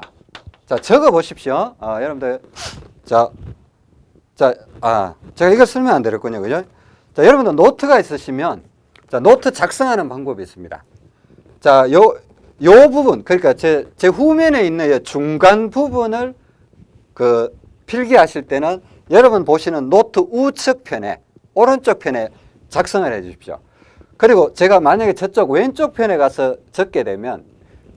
Speaker 1: 자 적어 보십시오. 아, 여러분들 자, 자, 아, 제가 이걸 설명 안 드렸군요, 그죠? 자, 여러분들 노트가 있으시면 자 노트 작성하는 방법이 있습니다. 자, 요, 요 부분, 그러니까 제, 제 후면에 있는 이 중간 부분을 그 필기하실 때는 여러분 보시는 노트 우측 편에, 오른쪽 편에 작성을 해 주십시오. 그리고 제가 만약에 저쪽 왼쪽 편에 가서 적게 되면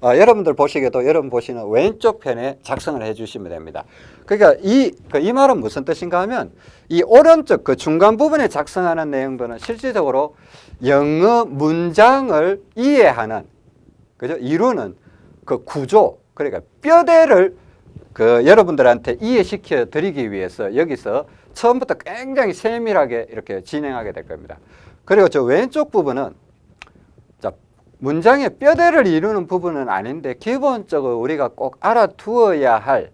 Speaker 1: 어, 여러분들 보시기에도 여러분 보시는 왼쪽 편에 작성을 해 주시면 됩니다. 그러니까 이, 그 이 말은 무슨 뜻인가 하면 이 오른쪽 그 중간 부분에 작성하는 내용들은 실질적으로 영어 문장을 이해하는 그죠? 이루는 그 구조 그러니까 뼈대를 그 여러분들한테 이해시켜 드리기 위해서 여기서 처음부터 굉장히 세밀하게 이렇게 진행하게 될 겁니다. 그리고 저 왼쪽 부분은 자, 문장의 뼈대를 이루는 부분은 아닌데 기본적으로 우리가 꼭 알아두어야 할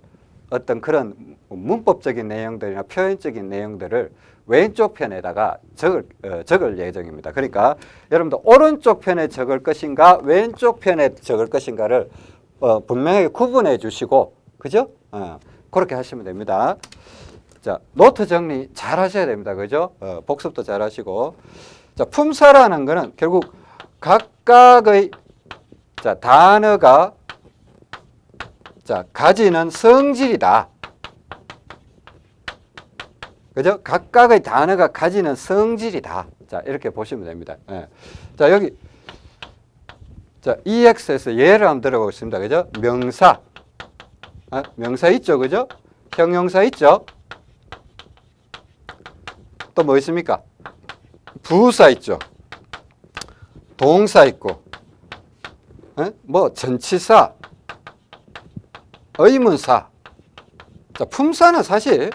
Speaker 1: 어떤 그런 문법적인 내용들이나 표현적인 내용들을 왼쪽 편에다가 적을, 어, 적을 예정입니다. 그러니까 여러분들 오른쪽 편에 적을 것인가 왼쪽 편에 적을 것인가를 어, 분명하게 구분해 주시고 그죠? 어, 그렇게 하시면 됩니다. 자, 노트 정리 잘 하셔야 됩니다. 그죠? 어, 복습도 잘 하시고. 자, 품사라는 거는 결국 각각의 자, 단어가 자, 가지는 성질이다. 그죠? 각각의 단어가 가지는 성질이다. 자, 이렇게 보시면 됩니다. 예. 자, 여기 자, EX에서 예를 한번 들어보겠습니다. 그죠? 명사. 아, 명사 있죠. 그죠? 형용사 있죠? 또 뭐 있습니까? 부사 있죠. 동사 있고. 에? 뭐 전치사, 의문사. 자, 품사는 사실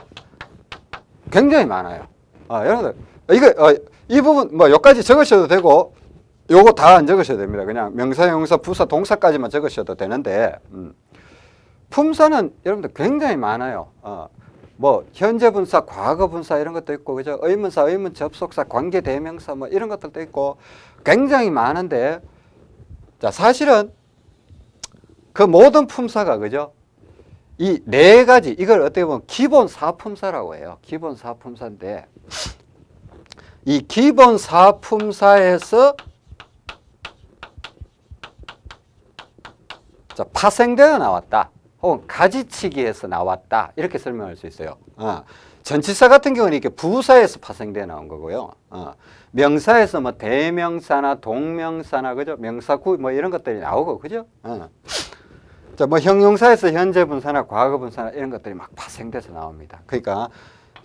Speaker 1: 굉장히 많아요. 아, 여러분들 이거 어, 이 부분 뭐 여기까지 적으셔도 되고 요거 다 안 적으셔도 됩니다. 그냥 명사, 형용사, 부사, 동사까지만 적으셔도 되는데 음. 품사는 여러분들 굉장히 많아요. 어, 뭐 현재 분사, 과거 분사 이런 것도 있고 그죠? 의문사, 의문 접속사, 관계 대명사 뭐 이런 것들도 있고 굉장히 많은데 자 사실은 그 모든 품사가 그죠? 이 네 가지 이걸 어떻게 보면 기본 사품사라고 해요. 기본 사품사인데 이 기본 사품사에서 자, 파생되어 나왔다. 혹은 가지치기에서 나왔다. 이렇게 설명할 수 있어요. 어. 전치사 같은 경우는 이렇게 부사에서 파생되어 나온 거고요. 어. 명사에서 뭐 대명사나 동명사나 그죠? 명사구 뭐 이런 것들이 나오고 그죠? 어. 자, 뭐 형용사에서 현재 분사나 과거 분사나 이런 것들이 막 파생돼서 나옵니다. 그러니까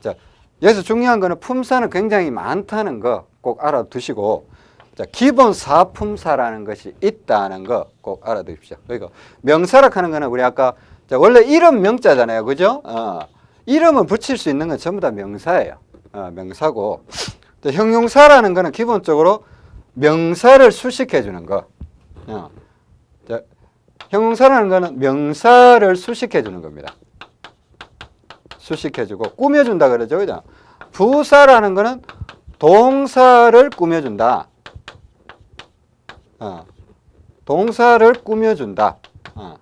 Speaker 1: 자, 여기서 중요한 거는 품사는 굉장히 많다는 거 꼭 알아두시고 자, 기본 사품사라는 것이 있다는 거 꼭 알아두십시오. 그리고 명사라 하는 거는 우리 아까 자, 원래 이름 명자잖아요. 그죠? 어, 이름을 붙일 수 있는 건 전부 다 명사예요. 어, 명사고 자, 형용사라는 거는 기본적으로 명사를 수식해 주는 거. 어. 자, 형용사라는 거는 명사를 수식해 주는 겁니다. 수식해 주고 꾸며 준다 그러죠. 그죠? 부사라는 거는 동사를 꾸며 준다. 어, 동사를 꾸며 준다. 어.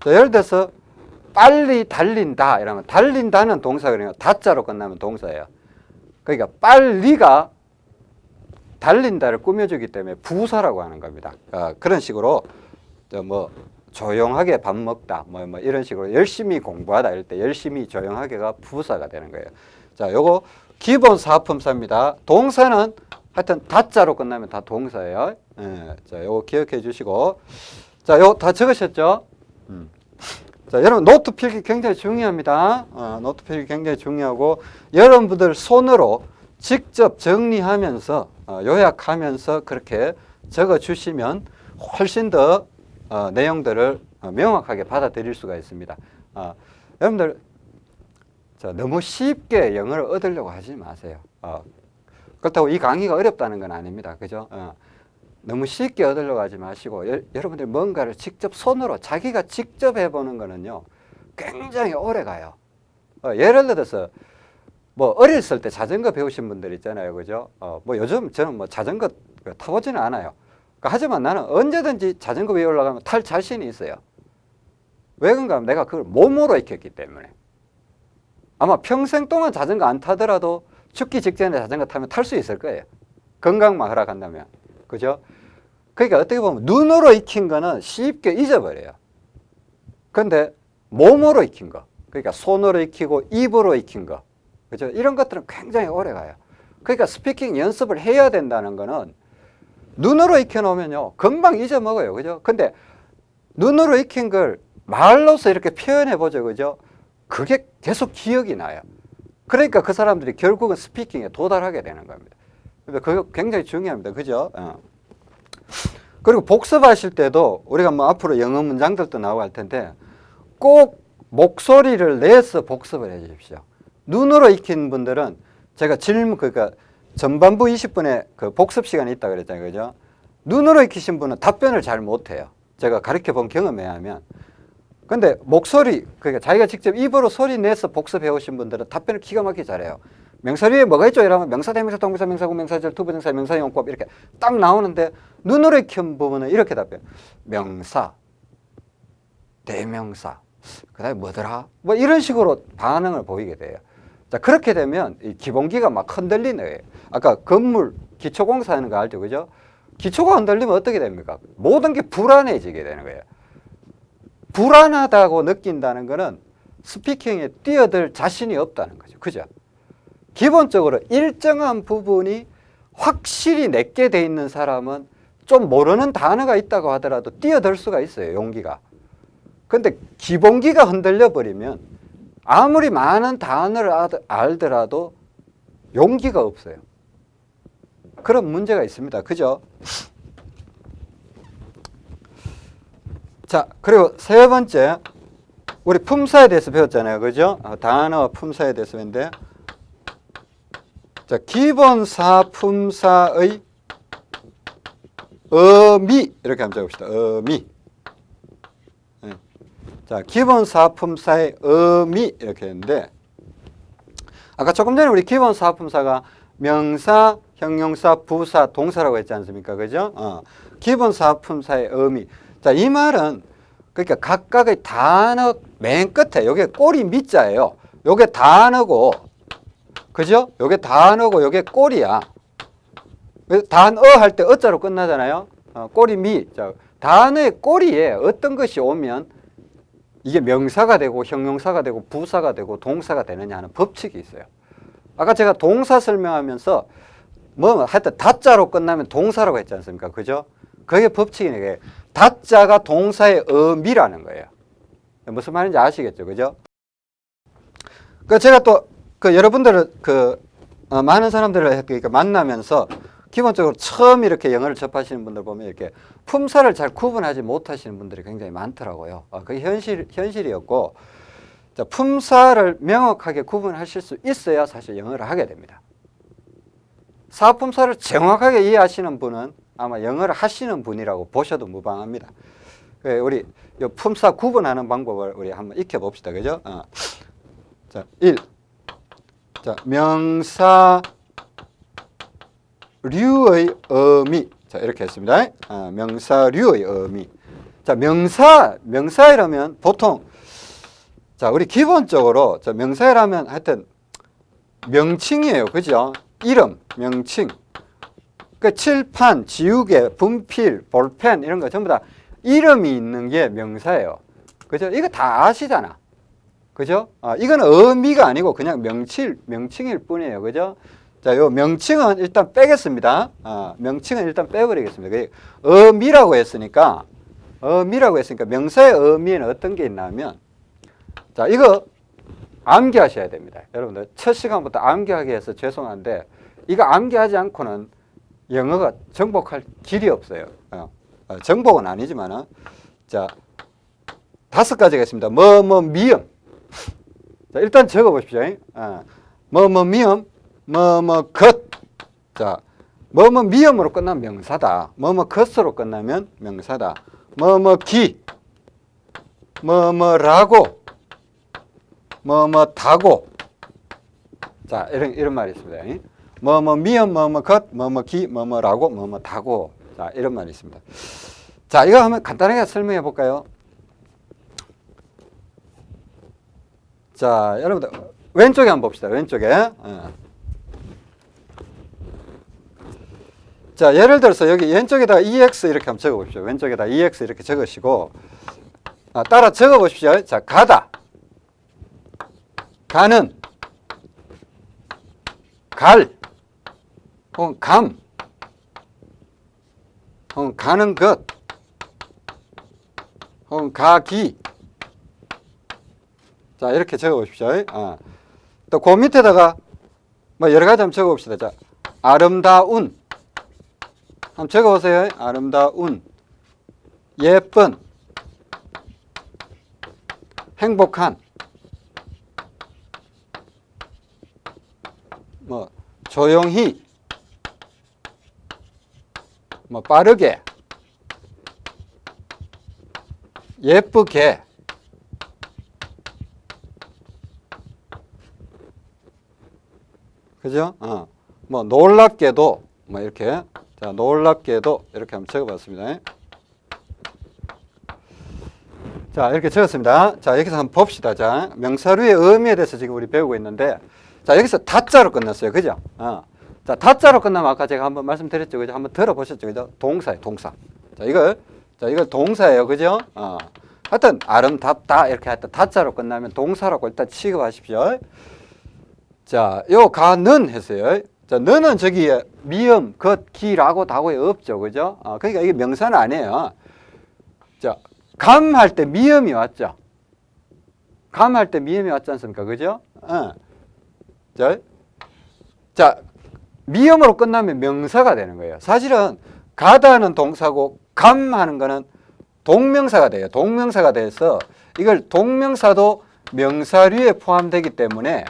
Speaker 1: 자, 예를 들어서 빨리 달린다 이러면 달린다는 그러니까 다자로 끝나면 동사예요. 그러니까 빨리가 달린다를 꾸며주기 때문에 부사라고 하는 겁니다. 어, 그런 식으로 저뭐 조용하게 밥 먹다 뭐, 뭐 이런 식으로 열심히 공부하다 이럴 때 열심히 조용하게가 부사가 되는 거예요. 자, 요거 기본 사품사입니다. 동사는 하여튼 다자로 끝나면 다 동사예요. 예, 자, 요거 기억해 주시고 자, 요거 다 적으셨죠? 음. 자, 여러분 노트 필기 굉장히 중요합니다. 어, 노트 필기 굉장히 중요하고 여러분들 손으로 직접 정리하면서 어, 요약하면서 그렇게 적어 주시면 훨씬 더 어, 내용들을 어, 명확하게 받아들일 수가 있습니다. 어, 여러분들 자, 너무 쉽게 영어를 얻으려고 하지 마세요. 어, 그렇다고 이 강의가 어렵다는 건 아닙니다. 그죠? 어, 너무 쉽게 얻으려고 하지 마시고 여, 여러분들 뭔가를 직접 손으로 자기가 직접 해보는 거는요 굉장히 오래 가요. 어, 예를 들어서 뭐 어렸을 때 자전거 배우신 분들 있잖아요, 그죠? 어, 뭐 요즘 저는 뭐 자전거 타보지는 않아요. 그러니까 하지만 나는 언제든지 자전거 위에 올라가면 탈 자신이 있어요. 왜 그런가 하면 내가 그걸 몸으로 익혔기 때문에. 아마 평생 동안 자전거 안 타더라도 죽기 직전에 자전거 타면 탈 수 있을 거예요. 건강만 허락한다면. 그죠? 그러니까 어떻게 보면 눈으로 익힌 거는 쉽게 잊어버려요. 근데 몸으로 익힌 거. 그러니까 손으로 익히고 입으로 익힌 거. 그죠? 이런 것들은 굉장히 오래 가요. 그러니까 스피킹 연습을 해야 된다는 거는 눈으로 익혀놓으면요. 금방 잊어먹어요. 그죠? 근데 눈으로 익힌 걸 말로서 이렇게 표현해보죠. 그죠? 그게 계속 기억이 나요. 그러니까 그 사람들이 결국은 스피킹에 도달하게 되는 겁니다. 그게 굉장히 중요합니다. 그죠? 어. 그리고 복습하실 때도 우리가 뭐 앞으로 영어 문장들도 나오고 할 텐데 꼭 목소리를 내서 복습을 해 주십시오. 눈으로 익힌 분들은 제가 질문 그러니까 전반부 20분에 그 복습 시간이 있다 그랬잖아요. 그죠? 눈으로 익히신 분은 답변을 잘 못해요. 제가 가르쳐 본 경험에 의하면. 근데 목소리, 그러니까 자기가 직접 입으로 소리 내서 복습해 오신 분들은 답변을 기가 막히게 잘해요. 명사류에 뭐가 있죠? 이러면 명사, 대명사, 동명사, 명사 구, 명사절, to부정사, 명사용법 이렇게 딱 나오는데 눈으로 익힌 부분은 이렇게 답해요. 명사, 대명사, 그 다음에 뭐더라? 뭐 이런 식으로 반응을 보이게 돼요. 자, 그렇게 되면 이 기본기가 막 흔들리는 거예요. 아까 건물 기초공사 하는 거 알죠? 그죠? 기초가 흔들리면 어떻게 됩니까? 모든 게 불안해지게 되는 거예요. 불안하다고 느낀다는 거는 스피킹에 뛰어들 자신이 없다는 거죠. 그죠? 기본적으로 일정한 부분이 확실히 내게 돼 있는 사람은 좀 모르는 단어가 있다고 하더라도 뛰어들 수가 있어요. 용기가. 근데 기본기가 흔들려 버리면 아무리 많은 단어를 알더라도 용기가 없어요. 그런 문제가 있습니다. 그죠? 자, 그리고 세 번째, 우리 품사에 대해서 배웠잖아요. 그죠? 어, 단어와 품사에 대해서 배웠는데, 자, 기본 사, 품사의 의미, 이렇게 한번 적읍시다. 의미. 네. 자, 기본 사, 품사의 의미, 이렇게 했는데, 아까 조금 전에 우리 기본 사, 품사가 명사, 형용사, 부사, 동사라고 했지 않습니까? 그죠? 어. 기본 사, 품사의 의미. 자, 이 말은 그러니까 각각의 단어 맨 끝에 요게 꼬리 밑자예요. 요게 단어고 그죠? 요게 단어고 요게 꼬리야. 단어 할 때 어자로 끝나잖아요. 어, 꼬리 미. 자, 단어의 꼬리에 어떤 것이 오면 이게 명사가 되고 형용사가 되고 부사가 되고 동사가 되느냐 하는 법칙이 있어요. 아까 제가 동사 설명하면서 뭐 하여튼 다자로 끝나면 동사라고 했지 않습니까? 그죠? 그게 법칙이네. 다자가 동사의 의미라는 거예요. 무슨 말인지 아시겠죠? 그죠? 그 제가 또 그 여러분들을 그 어, 많은 사람들을 그러니까 만나면서 기본적으로 처음 이렇게 영어를 접하시는 분들 보면 이렇게 품사를 잘 구분하지 못하시는 분들이 굉장히 많더라고요. 어, 그게 현실, 현실이었고, 자, 품사를 명확하게 구분하실 수 있어야 사실 영어를 하게 됩니다. 사품사를 정확하게 이해하시는 분은 아마 영어를 하시는 분이라고 보셔도 무방합니다. 그 우리 품사 구분하는 방법을 우리 한번 익혀봅시다. 그죠? 어. 자, 1. 자, 명사 류의 의미. 자, 이렇게 했습니다. 아, 명사 류의 의미. 자, 명사, 명사이라면 보통 자, 우리 기본적으로 자, 명사이라면 하여튼 명칭이에요. 그죠? 이름, 명칭. 그 칠판, 지우개, 분필, 볼펜 이런 거 전부 다 이름이 있는 게 명사예요. 그죠? 이거 다 아시잖아. 그죠? 아, 이거는 의미가 아니고 그냥 명칭, 명칭일 뿐이에요. 그죠? 자, 요 명칭은 일단 빼겠습니다. 아, 명칭은 일단 빼버리겠습니다. 그 의미라고 했으니까, 의미라고 했으니까 명사의 의미는 어떤 게 있냐면, 자, 이거 암기하셔야 됩니다. 여러분들, 첫 시간부터 암기하게 해서 죄송한데, 이거 암기하지 않고는 영어가 정복할 길이 없어요. 어, 어, 정복은 아니지만은, 자, 다섯 가지가 있습니다. 뭐, 뭐, 미음. 자, 일단 적어 보십시오. 어, 뭐, 뭐, 미음, 뭐, 뭐, 것. 자, 뭐, 뭐, 미음으로 끝나면 명사다. 뭐, 뭐, 것으로 끝나면 명사다. 뭐, 뭐, 기. 뭐, 뭐, 라고. 뭐, 뭐, 다고. 자, 이런, 이런 말이 있습니다. 뭐, 뭐, 미음, 뭐, 뭐, 것, 뭐, 뭐, 기, 뭐, 뭐, 라고, 뭐, 뭐, 다고. 자, 이런 말이 있습니다. 자, 이거 한번 간단하게 설명해 볼까요? 자, 여러분들 왼쪽에 한번 봅시다. 왼쪽에. 어. 자, 예를 들어서 여기 왼쪽에다 EX 이렇게 한번 적어 보십시오. 왼쪽에다 EX 이렇게 적으시고 아, 따라 적어 보십시오. 자, 가다. 가는 갈 혹은 감 혹은 가는 것 혹은 가기 자, 이렇게 적어 보십시오. 아. 또, 그 밑에다가 뭐 여러 가지 한번 적어 봅시다. 자, 아름다운. 한번 적어 보세요. 아름다운. 예쁜. 행복한. 뭐, 조용히. 뭐, 빠르게. 예쁘게. 그죠? 어. 뭐 놀랍게도 뭐 이렇게 자 놀랍게도 이렇게 한번 적어봤습니다. 자 이렇게 적었습니다. 자 여기서 한번 봅시다. 자 명사류의 의미에 대해서 지금 우리 배우고 있는데 자 여기서 다자로 끝났어요. 그죠? 어. 자 다자로 끝나면 아까 제가 한번 말씀드렸죠. 그죠? 한번 들어보셨죠. 그죠? 동사예요. 동사. 자 이걸 자 이걸 동사예요. 그죠? 어. 하여튼 아름답다 이렇게 하여튼 다자로 끝나면 동사라고 일단 취급하십시오. 자, 요 가는 했어요. 자, 너는 저기 미음, 것, 기라고 다고에 없죠. 그죠? 아, 그러니까 이게 명사는 아니에요. 자, 감 할 때 미음이 왔죠. 감 할 때 미음이 왔지 않습니까? 그죠? 어. 자, 자, 미음으로 끝나면 명사가 되는 거예요. 사실은 가다는 동사고 감 하는 거는 동명사가 돼요. 동명사가 돼서 이걸 동명사도 명사류에 포함되기 때문에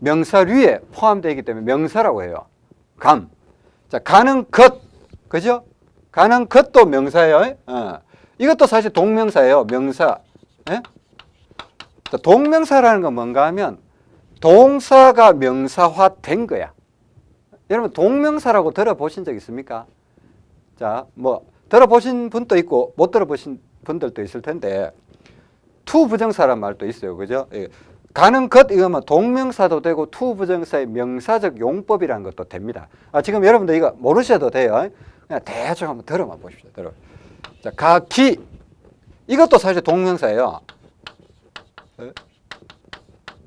Speaker 1: 명사류에 포함되기 때문에 명사라고 해요. 감. 자, 가는 것. 그죠? 가는 것도 명사예요. 어. 이것도 사실 동명사예요. 명사. 예? 자, 동명사라는 건 뭔가 하면 동사가 명사화 된 거야. 여러분 동명사라고 들어보신 적 있습니까? 자, 뭐 들어보신 분도 있고 못 들어보신 분들도 있을 텐데 투 부정사란 말도 있어요. 그죠? 예. 가는 것 이거면 동명사도 되고 투 부정사의 명사적 용법이라는 것도 됩니다. 아, 지금 여러분들 이거 모르셔도 돼요. 그냥 대충 한번 들어만 보십시오. 들어. 자, 가기 이것도 사실 동명사예요.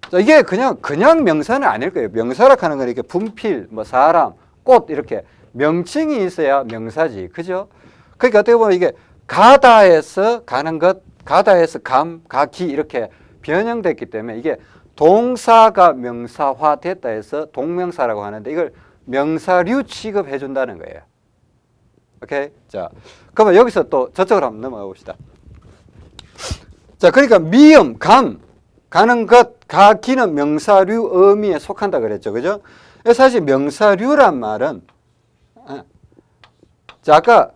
Speaker 1: 자, 이게 그냥 그냥 명사는 아닐 거예요. 명사라 하는 건 이렇게 분필, 뭐 사람, 꽃 이렇게 명칭이 있어야 명사지. 그죠? 그러니까 어떻게 보면 이게 가다에서 가는 것, 가다에서 감, 가기 이렇게 변형됐기 때문에 이게 동사가 명사화 됐다 해서 동명사라고 하는데 이걸 명사류 취급해 준다는 거예요. 오케이? 자, 그러면 여기서 또 저쪽으로 한번 넘어가 봅시다. 자, 그러니까 미음, 감, 가는 것, 가기는 명사류 의미에 속한다 그랬죠. 그죠? 사실 명사류란 말은 어, 자, 아까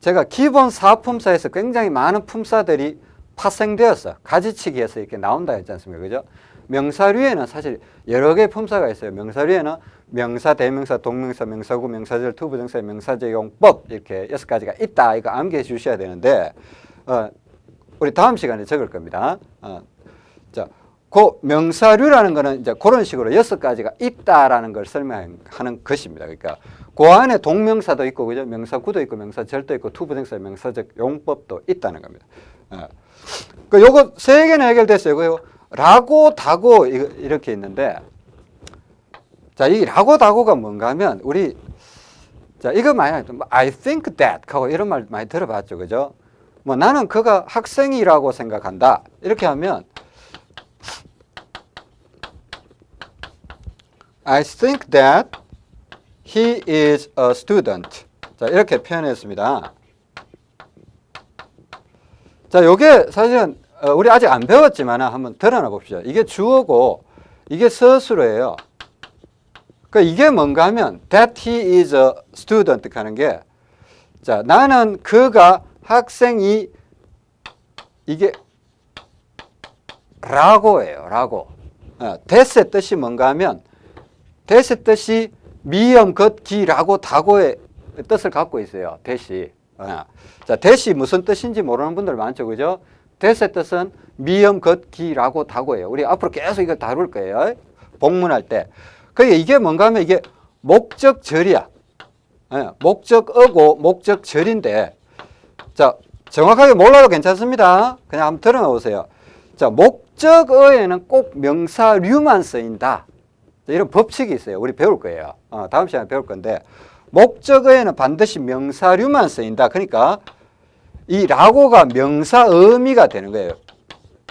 Speaker 1: 제가 기본 사품사에서 굉장히 많은 품사들이 파생되었어. 가지치기에서 이렇게 나온다 했지 않습니까? 그죠? 명사류에는 사실 여러 개의 품사가 있어요. 명사류에는 명사, 대명사, 동명사, 명사구, 명사절, 투부정사, 명사적 용법 이렇게 여섯 가지가 있다. 이거 암기해 주셔야 되는데 어, 우리 다음 시간에 적을 겁니다. 어, 자, 그 명사류라는 거는 이제 그런 식으로 여섯 가지가 있다라는 걸 설명하는 것입니다. 그러니까 그 안에 동명사도 있고 그죠? 명사구도 있고 명사절도 있고 투부정사, 명사적 용법도 있다는 겁니다. 어. 그 요거 세 개는 해결됐어요. 그 라고 다고 이렇게 있는데 자, 이 라고 다고가 뭔가 하면 우리 자, 이거 많이 뭐 I think that 하고 이런 말 많이 들어봤죠. 그죠? 뭐 나는 그가 학생이라고 생각한다. 이렇게 하면 I think that he is a student. 자, 이렇게 표현했습니다. 자, 요게 사실은 어, 우리 아직 안 배웠지만 한번 드러나 봅시다. 이게 주어고 이게 서술어예요. 그 이게 뭔가 하면 that he is a student 하는 게 자, 나는 그가 학생이 이게 라고예요. 라고. 어, that의 뜻이 뭔가 하면 that의 뜻이 미음, 겉, 기, 라고, 다고의 뜻을 갖고 있어요. that이. 어. 자, that이 무슨 뜻인지 모르는 분들 많죠. 그죠? that의 뜻은 미음, 겉, 기, 라고, 다고예요. 우리 앞으로 계속 이거 다룰 거예요. 복문할 때. 그게 이게 뭔가 하면 이게 목적절이야. 예, 목적어고 목적절인데 자 정확하게 몰라도 괜찮습니다. 그냥 한번 들어가 보세요. 자 목적어에는 꼭 명사류만 쓰인다. 이런 법칙이 있어요. 우리 배울 거예요. 어, 다음 시간에 배울 건데 목적어에는 반드시 명사류만 쓰인다. 그러니까 이 라고가 명사 의미가 되는 거예요.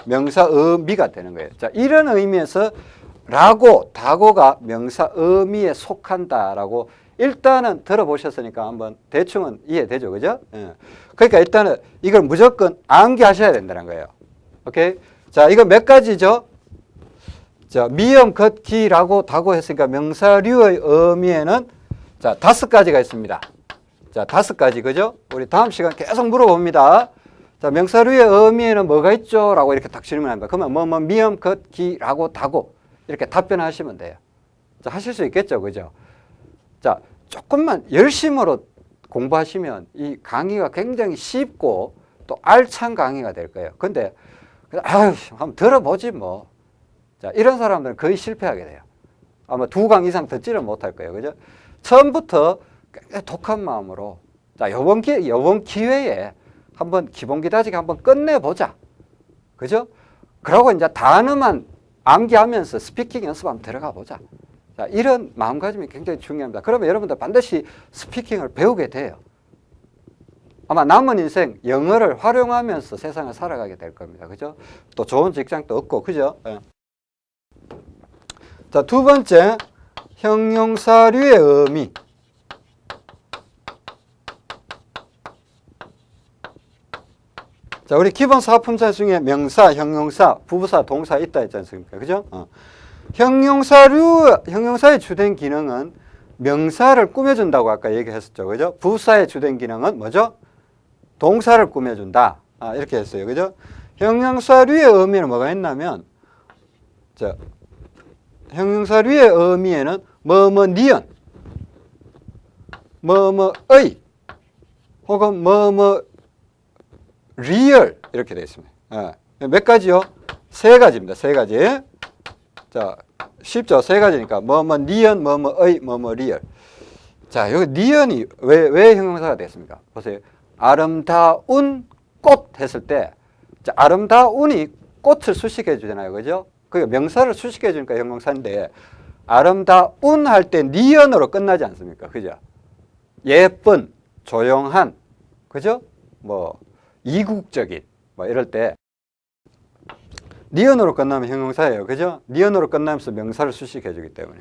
Speaker 1: 명사 의미가 되는 거예요. 자 이런 의미에서 라고 다고가 명사 의미에 속한다라고 일단은 들어보셨으니까 한번 대충은 이해되죠. 그죠? 예. 그러니까 일단은 이걸 무조건 암기하셔야 된다는 거예요. 오케이? 자, 이거 몇 가지죠? 자, 미음, 겉, 기, 라고, 다고 했으니까 명사류의 의미에는 자, 다섯 가지가 있습니다. 자, 다섯 가지. 그죠? 우리 다음 시간 계속 물어봅니다. 자, 명사류의 의미에는 뭐가 있죠? 라고 이렇게 딱 질문합니다. 그러면 뭐, 뭐, 미음, 겉, 기, 라고, 다고. 이렇게 답변하시면 돼요. 자, 하실 수 있겠죠. 그죠? 자, 조금만 열심으로 공부하시면 이 강의가 굉장히 쉽고 또 알찬 강의가 될 거예요. 근데, 아유, 한번 들어보지 뭐. 자, 이런 사람들은 거의 실패하게 돼요. 아마 두 강 이상 듣지를 못할 거예요. 그죠? 처음부터 독한 마음으로 자, 요번 기, 요번 기회에 한번 기본기 다지기 한번 끝내보자. 그죠? 그러고 이제 단어만 암기하면서 스피킹 연습 한번 들어가 보자. 자, 이런 마음가짐이 굉장히 중요합니다. 그러면 여러분들 반드시 스피킹을 배우게 돼요. 아마 남은 인생 영어를 활용하면서 세상을 살아가게 될 겁니다. 그죠? 또 좋은 직장도 얻고, 그죠? 예. 자, 두 번째, 형용사류의 의미. 자, 우리 기본 사품사 중에 명사, 형용사, 부부사, 동사 있다 했지 않습니까? 그죠? 어. 형용사류, 형용사의 주된 기능은 명사를 꾸며준다고 아까 얘기했었죠. 그죠? 부사의 주된 기능은 뭐죠? 동사를 꾸며준다. 아, 이렇게 했어요. 그죠? 형용사류의 의미는 뭐가 있냐면, 자, 형용사류의 의미에는 뭐뭐 니은, 뭐뭐의, 혹은 뭐뭐 리을 이렇게 되어 있습니다. 예. 몇 가지요? 세 가지입니다. 세 가지. 자, 쉽죠? 세 가지니까 뭐뭐 니은, 뭐뭐의, 뭐뭐 리을. 자, 여기 니은이 왜, 왜 형용사가 됐습니까? 보세요. 아름다운 꽃 했을 때 자, 아름다운이 꽃을 수식해 주잖아요. 그죠? 그 명사를 수식해 주니까 형용사인데 아름다운 할 때 니은으로 끝나지 않습니까? 그죠? 예쁜, 조용한, 그죠? 뭐 이국적인 뭐 이럴 때 니언으로 끝나면 형용사예요. 그죠? 니언으로 끝나면서 명사를 수식해 주기 때문에.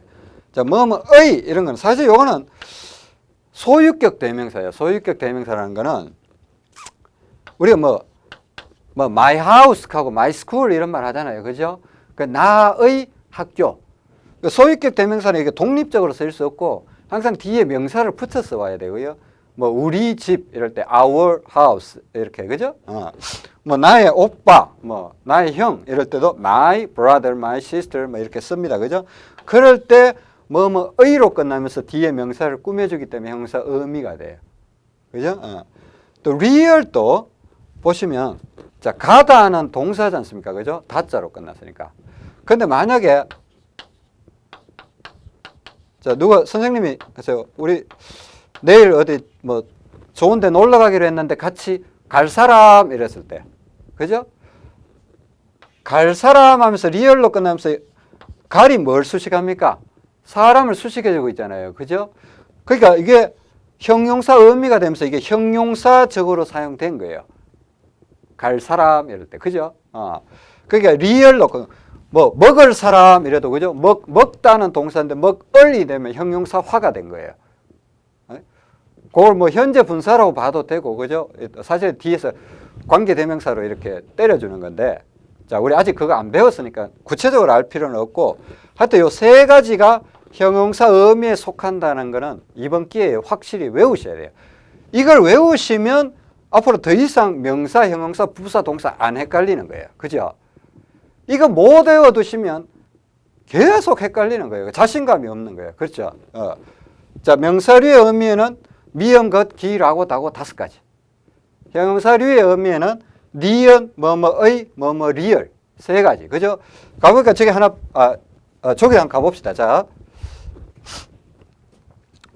Speaker 1: 자, 뭐뭐의 이런 건 사실 요거는 소유격 대명사예요. 소유격 대명사라는 거는 우리가 뭐, 뭐, my house하고 my school 이런 말 하잖아요. 그죠? 그 나의 학교. 그 소유격 대명사는 이게 독립적으로 쓸 수 없고 항상 뒤에 명사를 붙여서 와야 되고요. 뭐 우리 집 이럴 때 our house 이렇게 그죠? 어. 뭐 나의 오빠, 뭐 나의 형 이럴 때도 my brother, my sister 뭐 이렇게 씁니다. 그죠? 그럴 때 뭐 뭐 의로 끝나면서 뒤에 명사를 꾸며주기 때문에 형사 의미가 돼요. 그죠? 어. 또 real도 보시면 자 가다는 동사지 않습니까? 그죠? 다자로 끝났으니까. 근데 만약에 자 누가 선생님이 하세요. 우리 내일 어디 뭐 좋은 데 놀러 가기로 했는데 같이 갈 사람 이랬을 때 그죠? 갈 사람 하면서 리을로 끝나면서 갈이 뭘 수식합니까? 사람을 수식해주고 있잖아요. 그죠? 그러니까 이게 형용사 의미가 되면서 이게 형용사적으로 사용된 거예요. 갈 사람 이럴 때 그죠? 어. 그러니까 리을로 그 뭐 먹을 사람 이래도 그죠? 먹 먹다는 동사인데 먹을이 되면 형용사화가 된 거예요. 그걸 뭐 현재 분사라고 봐도 되고 그죠? 사실 뒤에서 관계대명사로 이렇게 때려주는 건데 자 우리 아직 그거 안 배웠으니까 구체적으로 알 필요는 없고 하여튼 요 세 가지가 형용사 의미에 속한다는 거는 이번 기회에 확실히 외우셔야 돼요. 이걸 외우시면 앞으로 더 이상 명사, 형용사, 부사, 동사 안 헷갈리는 거예요. 그죠? 이거 못 외워두시면 계속 헷갈리는 거예요. 자신감이 없는 거예요. 그렇죠? 어. 자, 명사류의 의미에는 미음, 것, 기 라고 다고 다섯 가지. 형용사류의 의미에는 니은, 뭐뭐의, 뭐뭐 리을 세 가지. 그죠? 가보니까 저기 하나, 아, 아, 저기 한번 가봅시다. 자.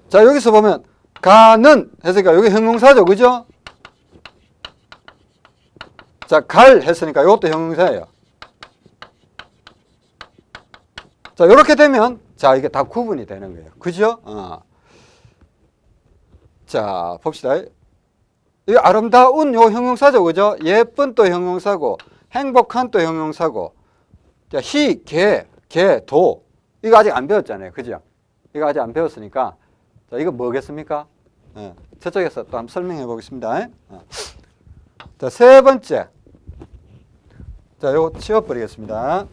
Speaker 1: 자, 여기서 보면 가는 했으니까 여기 형용사죠. 그죠? 자, 갈 했으니까 이것도 형용사예요. 자, 이렇게 되면 자, 이게 다 구분이 되는 거예요. 그죠? 어. 자, 봅시다. 이 아름다운 요 형용사죠. 그죠? 예쁜 또 형용사고, 행복한 또 형용사고, 자, 희, 개, 개, 도. 이거 아직 안 배웠잖아요. 그죠? 이거 아직 안 배웠으니까. 자, 이거 뭐겠습니까? 예, 저쪽에서 또 한번 설명해 보겠습니다. 어. 자, 세 번째. 자, 요거 치워버리겠습니다.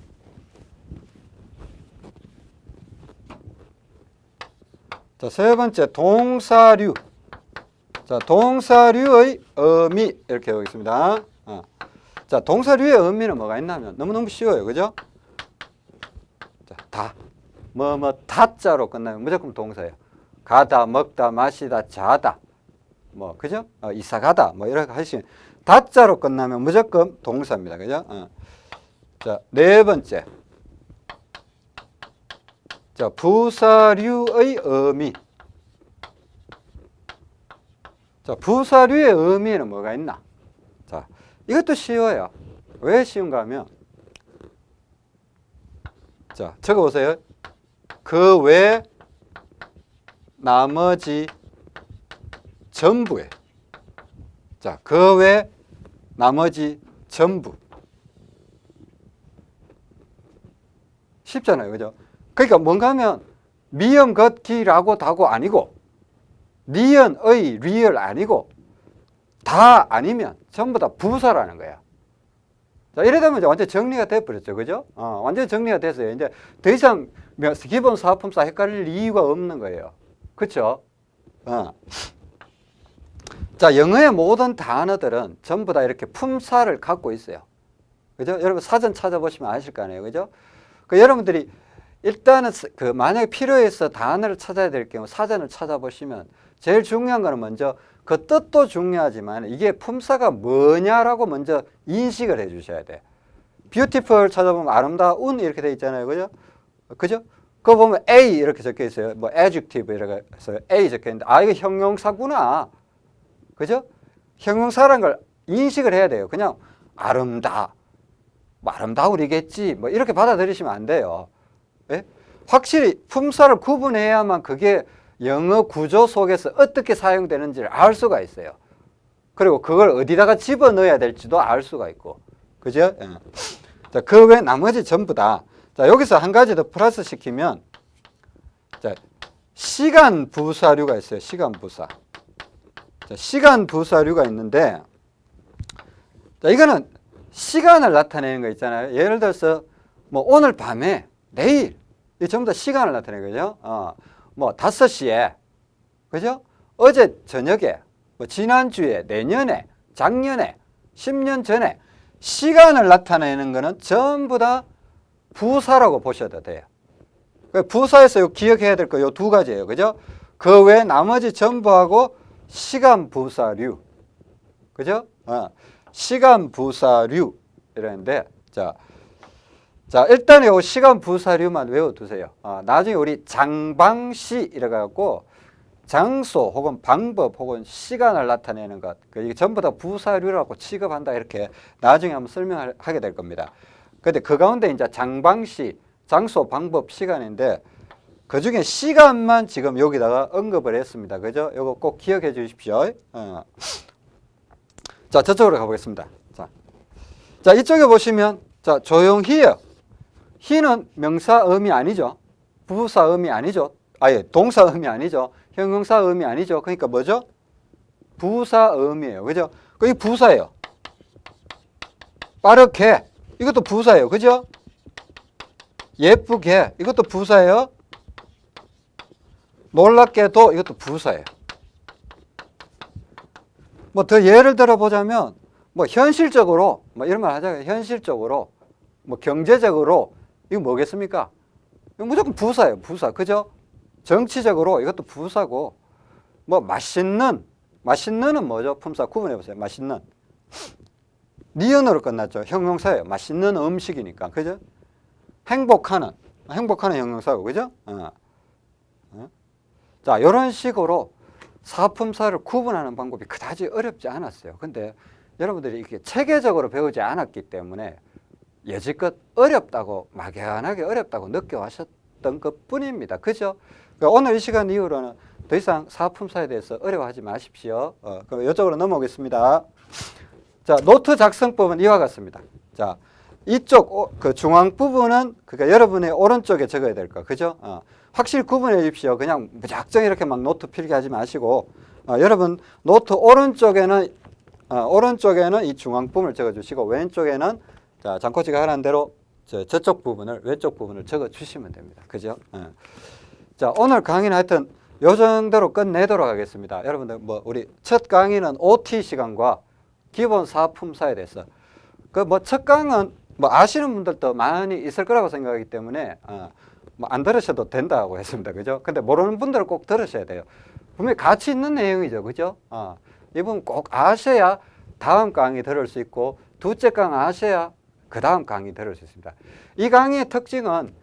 Speaker 1: 자, 세 번째, 동사류. 자, 동사류의 의미 이렇게 해보겠습니다. 어. 자, 동사류의 의미는 뭐가 있냐면 너무너무 쉬워요. 그죠? 자, 다. 뭐, 뭐, 다자로 끝나면 무조건 동사예요. 가다, 먹다, 마시다, 자다. 뭐, 그죠? 어, 이사 가다. 뭐, 이렇게 하시면. 다자로 끝나면 무조건 동사입니다. 그죠? 어. 자, 네 번째. 자, 부사류의 의미. 자, 부사류의 의미는 뭐가 있나? 자, 이것도 쉬워요. 왜 쉬운가 하면, 자, 적어 보세요. 그 외 나머지 전부에. 자, 그 외 나머지 전부. 쉽잖아요. 그죠? 그러니까 뭔가 하면 미음, 것, 기라고 다고 아니고 니은, 의, 리을 아니고 다 아니면 전부 다 부사라는 거야. 자, 이래 되면 이제 완전 정리가 돼버렸죠. 그죠? 어, 완전 정리가 됐어요. 이제 더 이상 기본 사품사 헷갈릴 이유가 없는 거예요. 그쵸? 어. 자, 영어의 모든 단어들은 전부 다 이렇게 품사를 갖고 있어요. 그죠? 여러분 사전 찾아보시면 아실 거 아니에요. 그죠? 그 여러분들이 일단은 그 만약에 필요해서 단어를 찾아야 될 경우 사전을 찾아보시면 제일 중요한 거는 먼저 그 뜻도 중요하지만 이게 품사가 뭐냐라고 먼저 인식을 해 주셔야 돼. 뷰티풀 찾아보면 아름다운 이렇게 돼 있잖아요. 그죠? 그죠? 그거 보면 A 이렇게 적혀 있어요. 뭐 adjective 이렇게 해서 A 적혀 있는데 아 이거 형용사구나. 그죠? 형용사라는 걸 인식을 해야 돼요. 그냥 아름다. 뭐 아름다우리겠지. 뭐 이렇게 받아들이시면 안 돼요. 예? 확실히 품사를 구분해야만 그게 영어 구조 속에서 어떻게 사용되는지를 알 수가 있어요. 그리고 그걸 어디다가 집어넣어야 될지도 알 수가 있고. 그죠? 예. 자, 그 외 나머지 전부 다. 자, 여기서 한 가지 더 플러스 시키면, 자, 시간 부사류가 있어요. 시간 부사. 자, 시간 부사류가 있는데, 자, 이거는 시간을 나타내는 거 있잖아요. 예를 들어서, 뭐, 오늘 밤에, 내일, 이 전부 다 시간을 나타내는 거죠. 어, 뭐, 다섯 시에, 그죠? 어제 저녁에, 뭐 지난주에, 내년에, 작년에, 10년 전에 시간을 나타내는 거는 전부 다 부사라고 보셔도 돼요. 그 부사에서 요 기억해야 될 거 요 두 가지예요. 그죠? 그 외 나머지 전부하고 시간 부사류. 그죠? 어. 시간 부사류 이러는데 자, 자 일단 요 시간 부사류만 외워두세요. 어, 나중에 우리 장방시 이래갖고 장소 혹은 방법 혹은 시간을 나타내는 것그 이게 전부 다 부사류라고 취급한다 이렇게 나중에 한번 설명하게 될 겁니다. 근데 그 가운데 이제 장방시 장소 방법 시간인데 그 중에 시간만 지금 여기다가 언급을 했습니다. 그죠? 요거 꼭 기억해 주십시오. 어. 자, 저쪽으로 가보겠습니다. 자, 자 이쪽에 보시면 자 조용히요. 히는 명사음이 아니죠. 부사음이 아니죠. 아예 동사음이 아니죠. 형용사음이 아니죠. 그러니까 뭐죠? 부사음이에요. 그죠? 그게 부사예요. 빠르게 이것도 부사예요. 그죠? 예쁘게 이것도 부사예요. 놀랍게도 이것도 부사예요. 뭐 더 예를 들어 보자면 뭐 현실적으로 뭐 이런 말 하자면 현실적으로 뭐 경제적으로 이거 뭐겠습니까? 이거 무조건 부사예요. 부사. 그죠? 정치적으로 이것도 부사고 뭐 맛있는 맛있는은 뭐죠? 품사 구분해 보세요. 맛있는 니은으로 끝났죠. 형용사예요. 맛있는 음식이니까. 그죠? 행복하는 행복하는 형용사고 그죠? 어. 어? 자, 이런 식으로 사품사를 구분하는 방법이 그다지 어렵지 않았어요. 근데 여러분들이 이렇게 체계적으로 배우지 않았기 때문에 여지껏 어렵다고 막연하게 어렵다고 느껴하셨던 것 뿐입니다. 그죠? 그러니까 오늘 이 시간 이후로는 더 이상 사품사에 대해서 어려워하지 마십시오. 어, 그럼 이쪽으로 넘어오겠습니다. 자, 노트 작성법은 이와 같습니다. 자, 이쪽 오- 그 중앙 부분은 그러니까 여러분의 오른쪽에 적어야 될 거, 그죠? 어, 확실히 구분해 주십시오. 그냥 무작정 이렇게 막 노트 필기 하지 마시고 어, 여러분 노트 오른쪽에는 어, 오른쪽에는 이 중앙 부분을 적어 주시고 왼쪽에는 자 장코치가 하라는 대로 저, 저쪽 부분을 왼쪽 부분을 적어 주시면 됩니다. 그죠? 어. 자 오늘 강의는 하여튼 요 정도로 끝내도록 하겠습니다. 여러분들 뭐 우리 첫 강의는 OT 시간과 기본 사품사에 대해서 그 뭐 첫 강은 뭐 아시는 분들도 많이 있을 거라고 생각하기 때문에 어, 뭐안 들으셔도 된다고 했습니다. 그죠? 근데 모르는 분들은 꼭 들으셔야 돼요. 분명히 가치 있는 내용이죠. 그죠? 어, 이 부분 꼭 아셔야 다음 강의 들을 수 있고 두째 강 아셔야 그 다음 강의 들을 수 있습니다. 이 강의의 특징은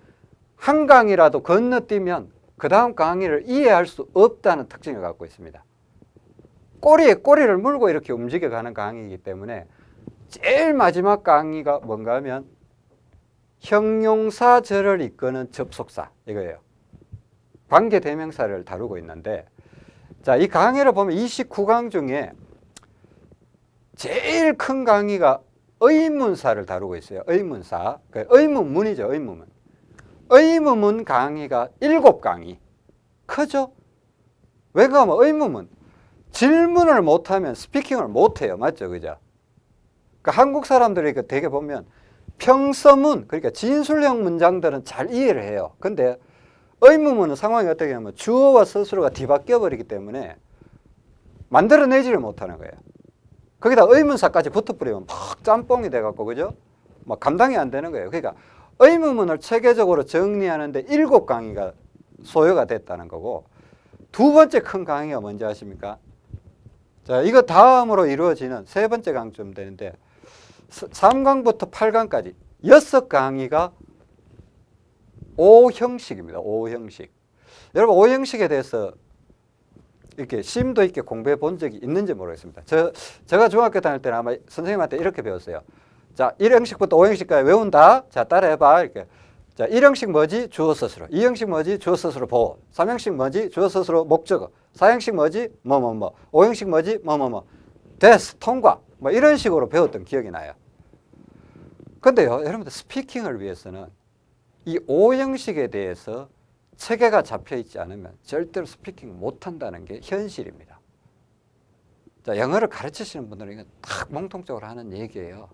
Speaker 1: 한 강의라도 건너뛰면 그 다음 강의를 이해할 수 없다는 특징을 갖고 있습니다. 꼬리에 꼬리를 물고 이렇게 움직여가는 강의이기 때문에 제일 마지막 강의가 뭔가 하면 형용사절을 이끄는 접속사 이거예요. 관계대명사를 다루고 있는데 자, 이 강의를 보면 29강 중에 제일 큰 강의가 의문사를 다루고 있어요. 의문사. 그 의문문이죠. 의문문. 의문문 강의가 7강의. 크죠? 왜 그러면 의문문. 질문을 못하면 스피킹을 못해요. 맞죠? 그죠? 그러니까 한국 사람들이 그 되게 보면 평서문, 그러니까 진술형 문장들은 잘 이해를 해요. 근데 의문문은 상황이 어떻게 하면 주어와 서술어가 뒤바뀌어 버리기 때문에 만들어내지를 못하는 거예요. 거기다 의문사까지 붙어버리면 막 짬뽕이 돼갖고 그죠? 막 감당이 안 되는 거예요. 그러니까 의문문을 체계적으로 정리하는데 일곱 강의가 소요가 됐다는 거고 두 번째 큰 강의가 뭔지 아십니까? 자, 이거 다음으로 이루어지는 세 번째 강점 되는데 3강부터 8강까지 여섯 강의가 오형식입니다. 오형식. 여러분 오형식에 대해서 이렇게 심도 있게 공부해 본 적이 있는지 모르겠습니다. 저, 제가 중학교 다닐 때는 아마 선생님한테 이렇게 배웠어요. 자, 1형식부터 5형식까지 외운다. 자, 따라해봐. 이렇게. 자, 1형식 뭐지? 주어 스스로. 2형식 뭐지? 주어 스스로 보호. 3형식 뭐지? 주어 스스로 목적어. 4형식 뭐지? 뭐, 뭐, 뭐. 5형식 뭐지? 뭐, 뭐, 뭐. 됐, 통과. 뭐 이런 식으로 배웠던 기억이 나요. 근데요, 여러분들 speaking을 위해서는 이 5형식에 대해서 체계가 잡혀 있지 않으면 절대로 speaking 못 한다는 게 현실입니다. 자, 영어를 가르치시는 분들은 이거 딱 공통적으로 하는 얘기예요.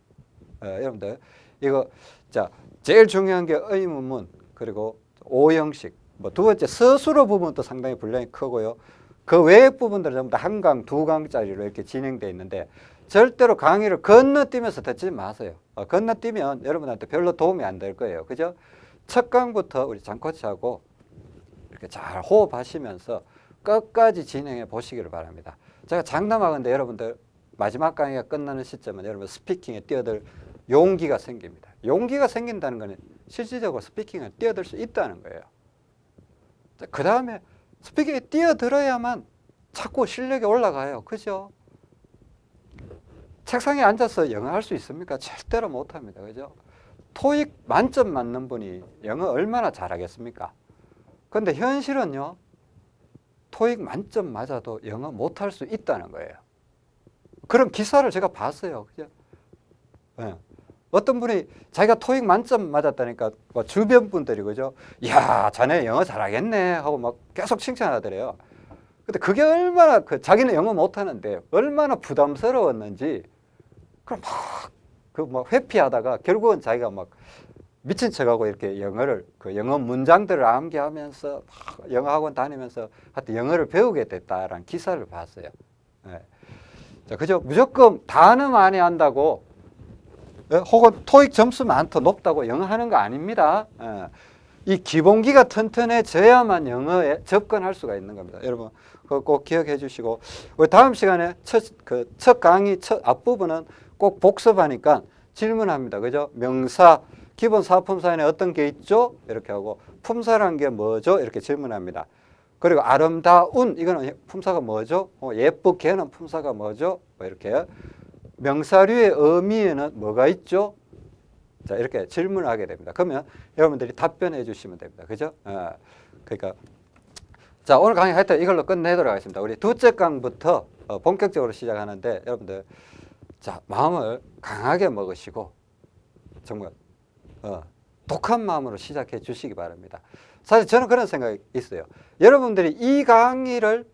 Speaker 1: 어, 여러분들 이거 자 제일 중요한 게 의문문 그리고 오형식 뭐 두 번째 서술어 부분도 상당히 분량이 크고요. 그 외의 부분들은 전부 다 한 강, 두 강짜리로 이렇게 진행되어 있는데 절대로 강의를 건너뛰면서 듣지 마세요. 어, 건너뛰면 여러분한테 별로 도움이 안 될 거예요. 그죠? 첫 강부터 우리 장코치하고 이렇게 잘 호흡하시면서 끝까지 진행해 보시기를 바랍니다. 제가 장담하건데 여러분들 마지막 강의가 끝나는 시점은 여러분 스피킹에 뛰어들 용기가 생깁니다. 용기가 생긴다는 것은 실질적으로 스피킹에 뛰어들 수 있다는 거예요. 그 다음에 스피킹에 뛰어들어야만 자꾸 실력이 올라가요. 그죠? 책상에 앉아서 영어 할 수 있습니까? 절대로 못합니다. 그죠? 토익 만점 맞는 분이 영어 얼마나 잘하겠습니까? 근데 현실은요. 토익 만점 맞아도 영어 못할 수 있다는 거예요. 그런 기사를 제가 봤어요. 그죠? 예. 어떤 분이 자기가 토익 만점 맞았다니까 뭐 주변 분들이 그죠? 야, 자네 영어 잘하겠네 하고 막 계속 칭찬하더래요. 근데 그게 얼마나 그 자기는 영어 못하는데 얼마나 부담스러웠는지 그럼 막그 뭐 회피하다가 결국은 자기가 막 미친 척하고 이렇게 영어를 그 영어 문장들을 암기하면서 막 영어 학원 다니면서 하여튼 영어를 배우게 됐다라는 기사를 봤어요. 예. 자, 그죠? 무조건 단어 많이 한다고 예? 혹은 토익 점수만 더 높다고 영어 하는 거 아닙니다. 예. 이 기본기가 튼튼해져야만 영어에 접근할 수가 있는 겁니다. 여러분 그거 꼭 기억해 주시고 우리 다음 시간에 첫, 그 첫 강의 첫 앞부분은 꼭 복습하니까 질문합니다. 그죠? 명사, 기본 사품사에는 어떤 게 있죠? 이렇게 하고 품사란 게 뭐죠? 이렇게 질문합니다. 그리고 아름다운 이거는 품사가 뭐죠? 어, 예쁘게는 품사가 뭐죠? 뭐 이렇게 명사류의 의미에는 뭐가 있죠? 자 이렇게 질문을 하게 됩니다. 그러면 여러분들이 답변해 주시면 됩니다. 그죠? 어, 그러니까 자 오늘 강의 하여튼 이걸로 끝내도록 하겠습니다. 우리 두째 강부터 어, 본격적으로 시작하는데 여러분들 자 마음을 강하게 먹으시고 정말 어, 독한 마음으로 시작해 주시기 바랍니다. 사실 저는 그런 생각이 있어요. 여러분들이 이 강의를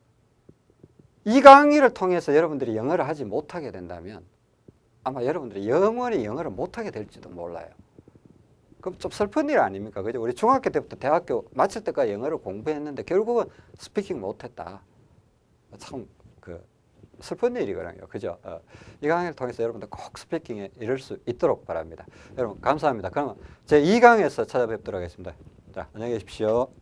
Speaker 1: 이 강의를 통해서 여러분들이 영어를 하지 못하게 된다면 아마 여러분들이 영원히 영어를 못하게 될지도 몰라요. 그럼 좀 슬픈 일 아닙니까? 그죠? 우리 중학교 때부터 대학교 마칠 때까지 영어를 공부했는데 결국은 스피킹 못했다. 참 그 슬픈 일이거든요. 그죠? 어, 이 강의를 통해서 여러분들 꼭 스피킹에 이를 수 있도록 바랍니다. 여러분 감사합니다. 그러면 제 2강에서 찾아뵙도록 하겠습니다. 자, 안녕히 계십시오.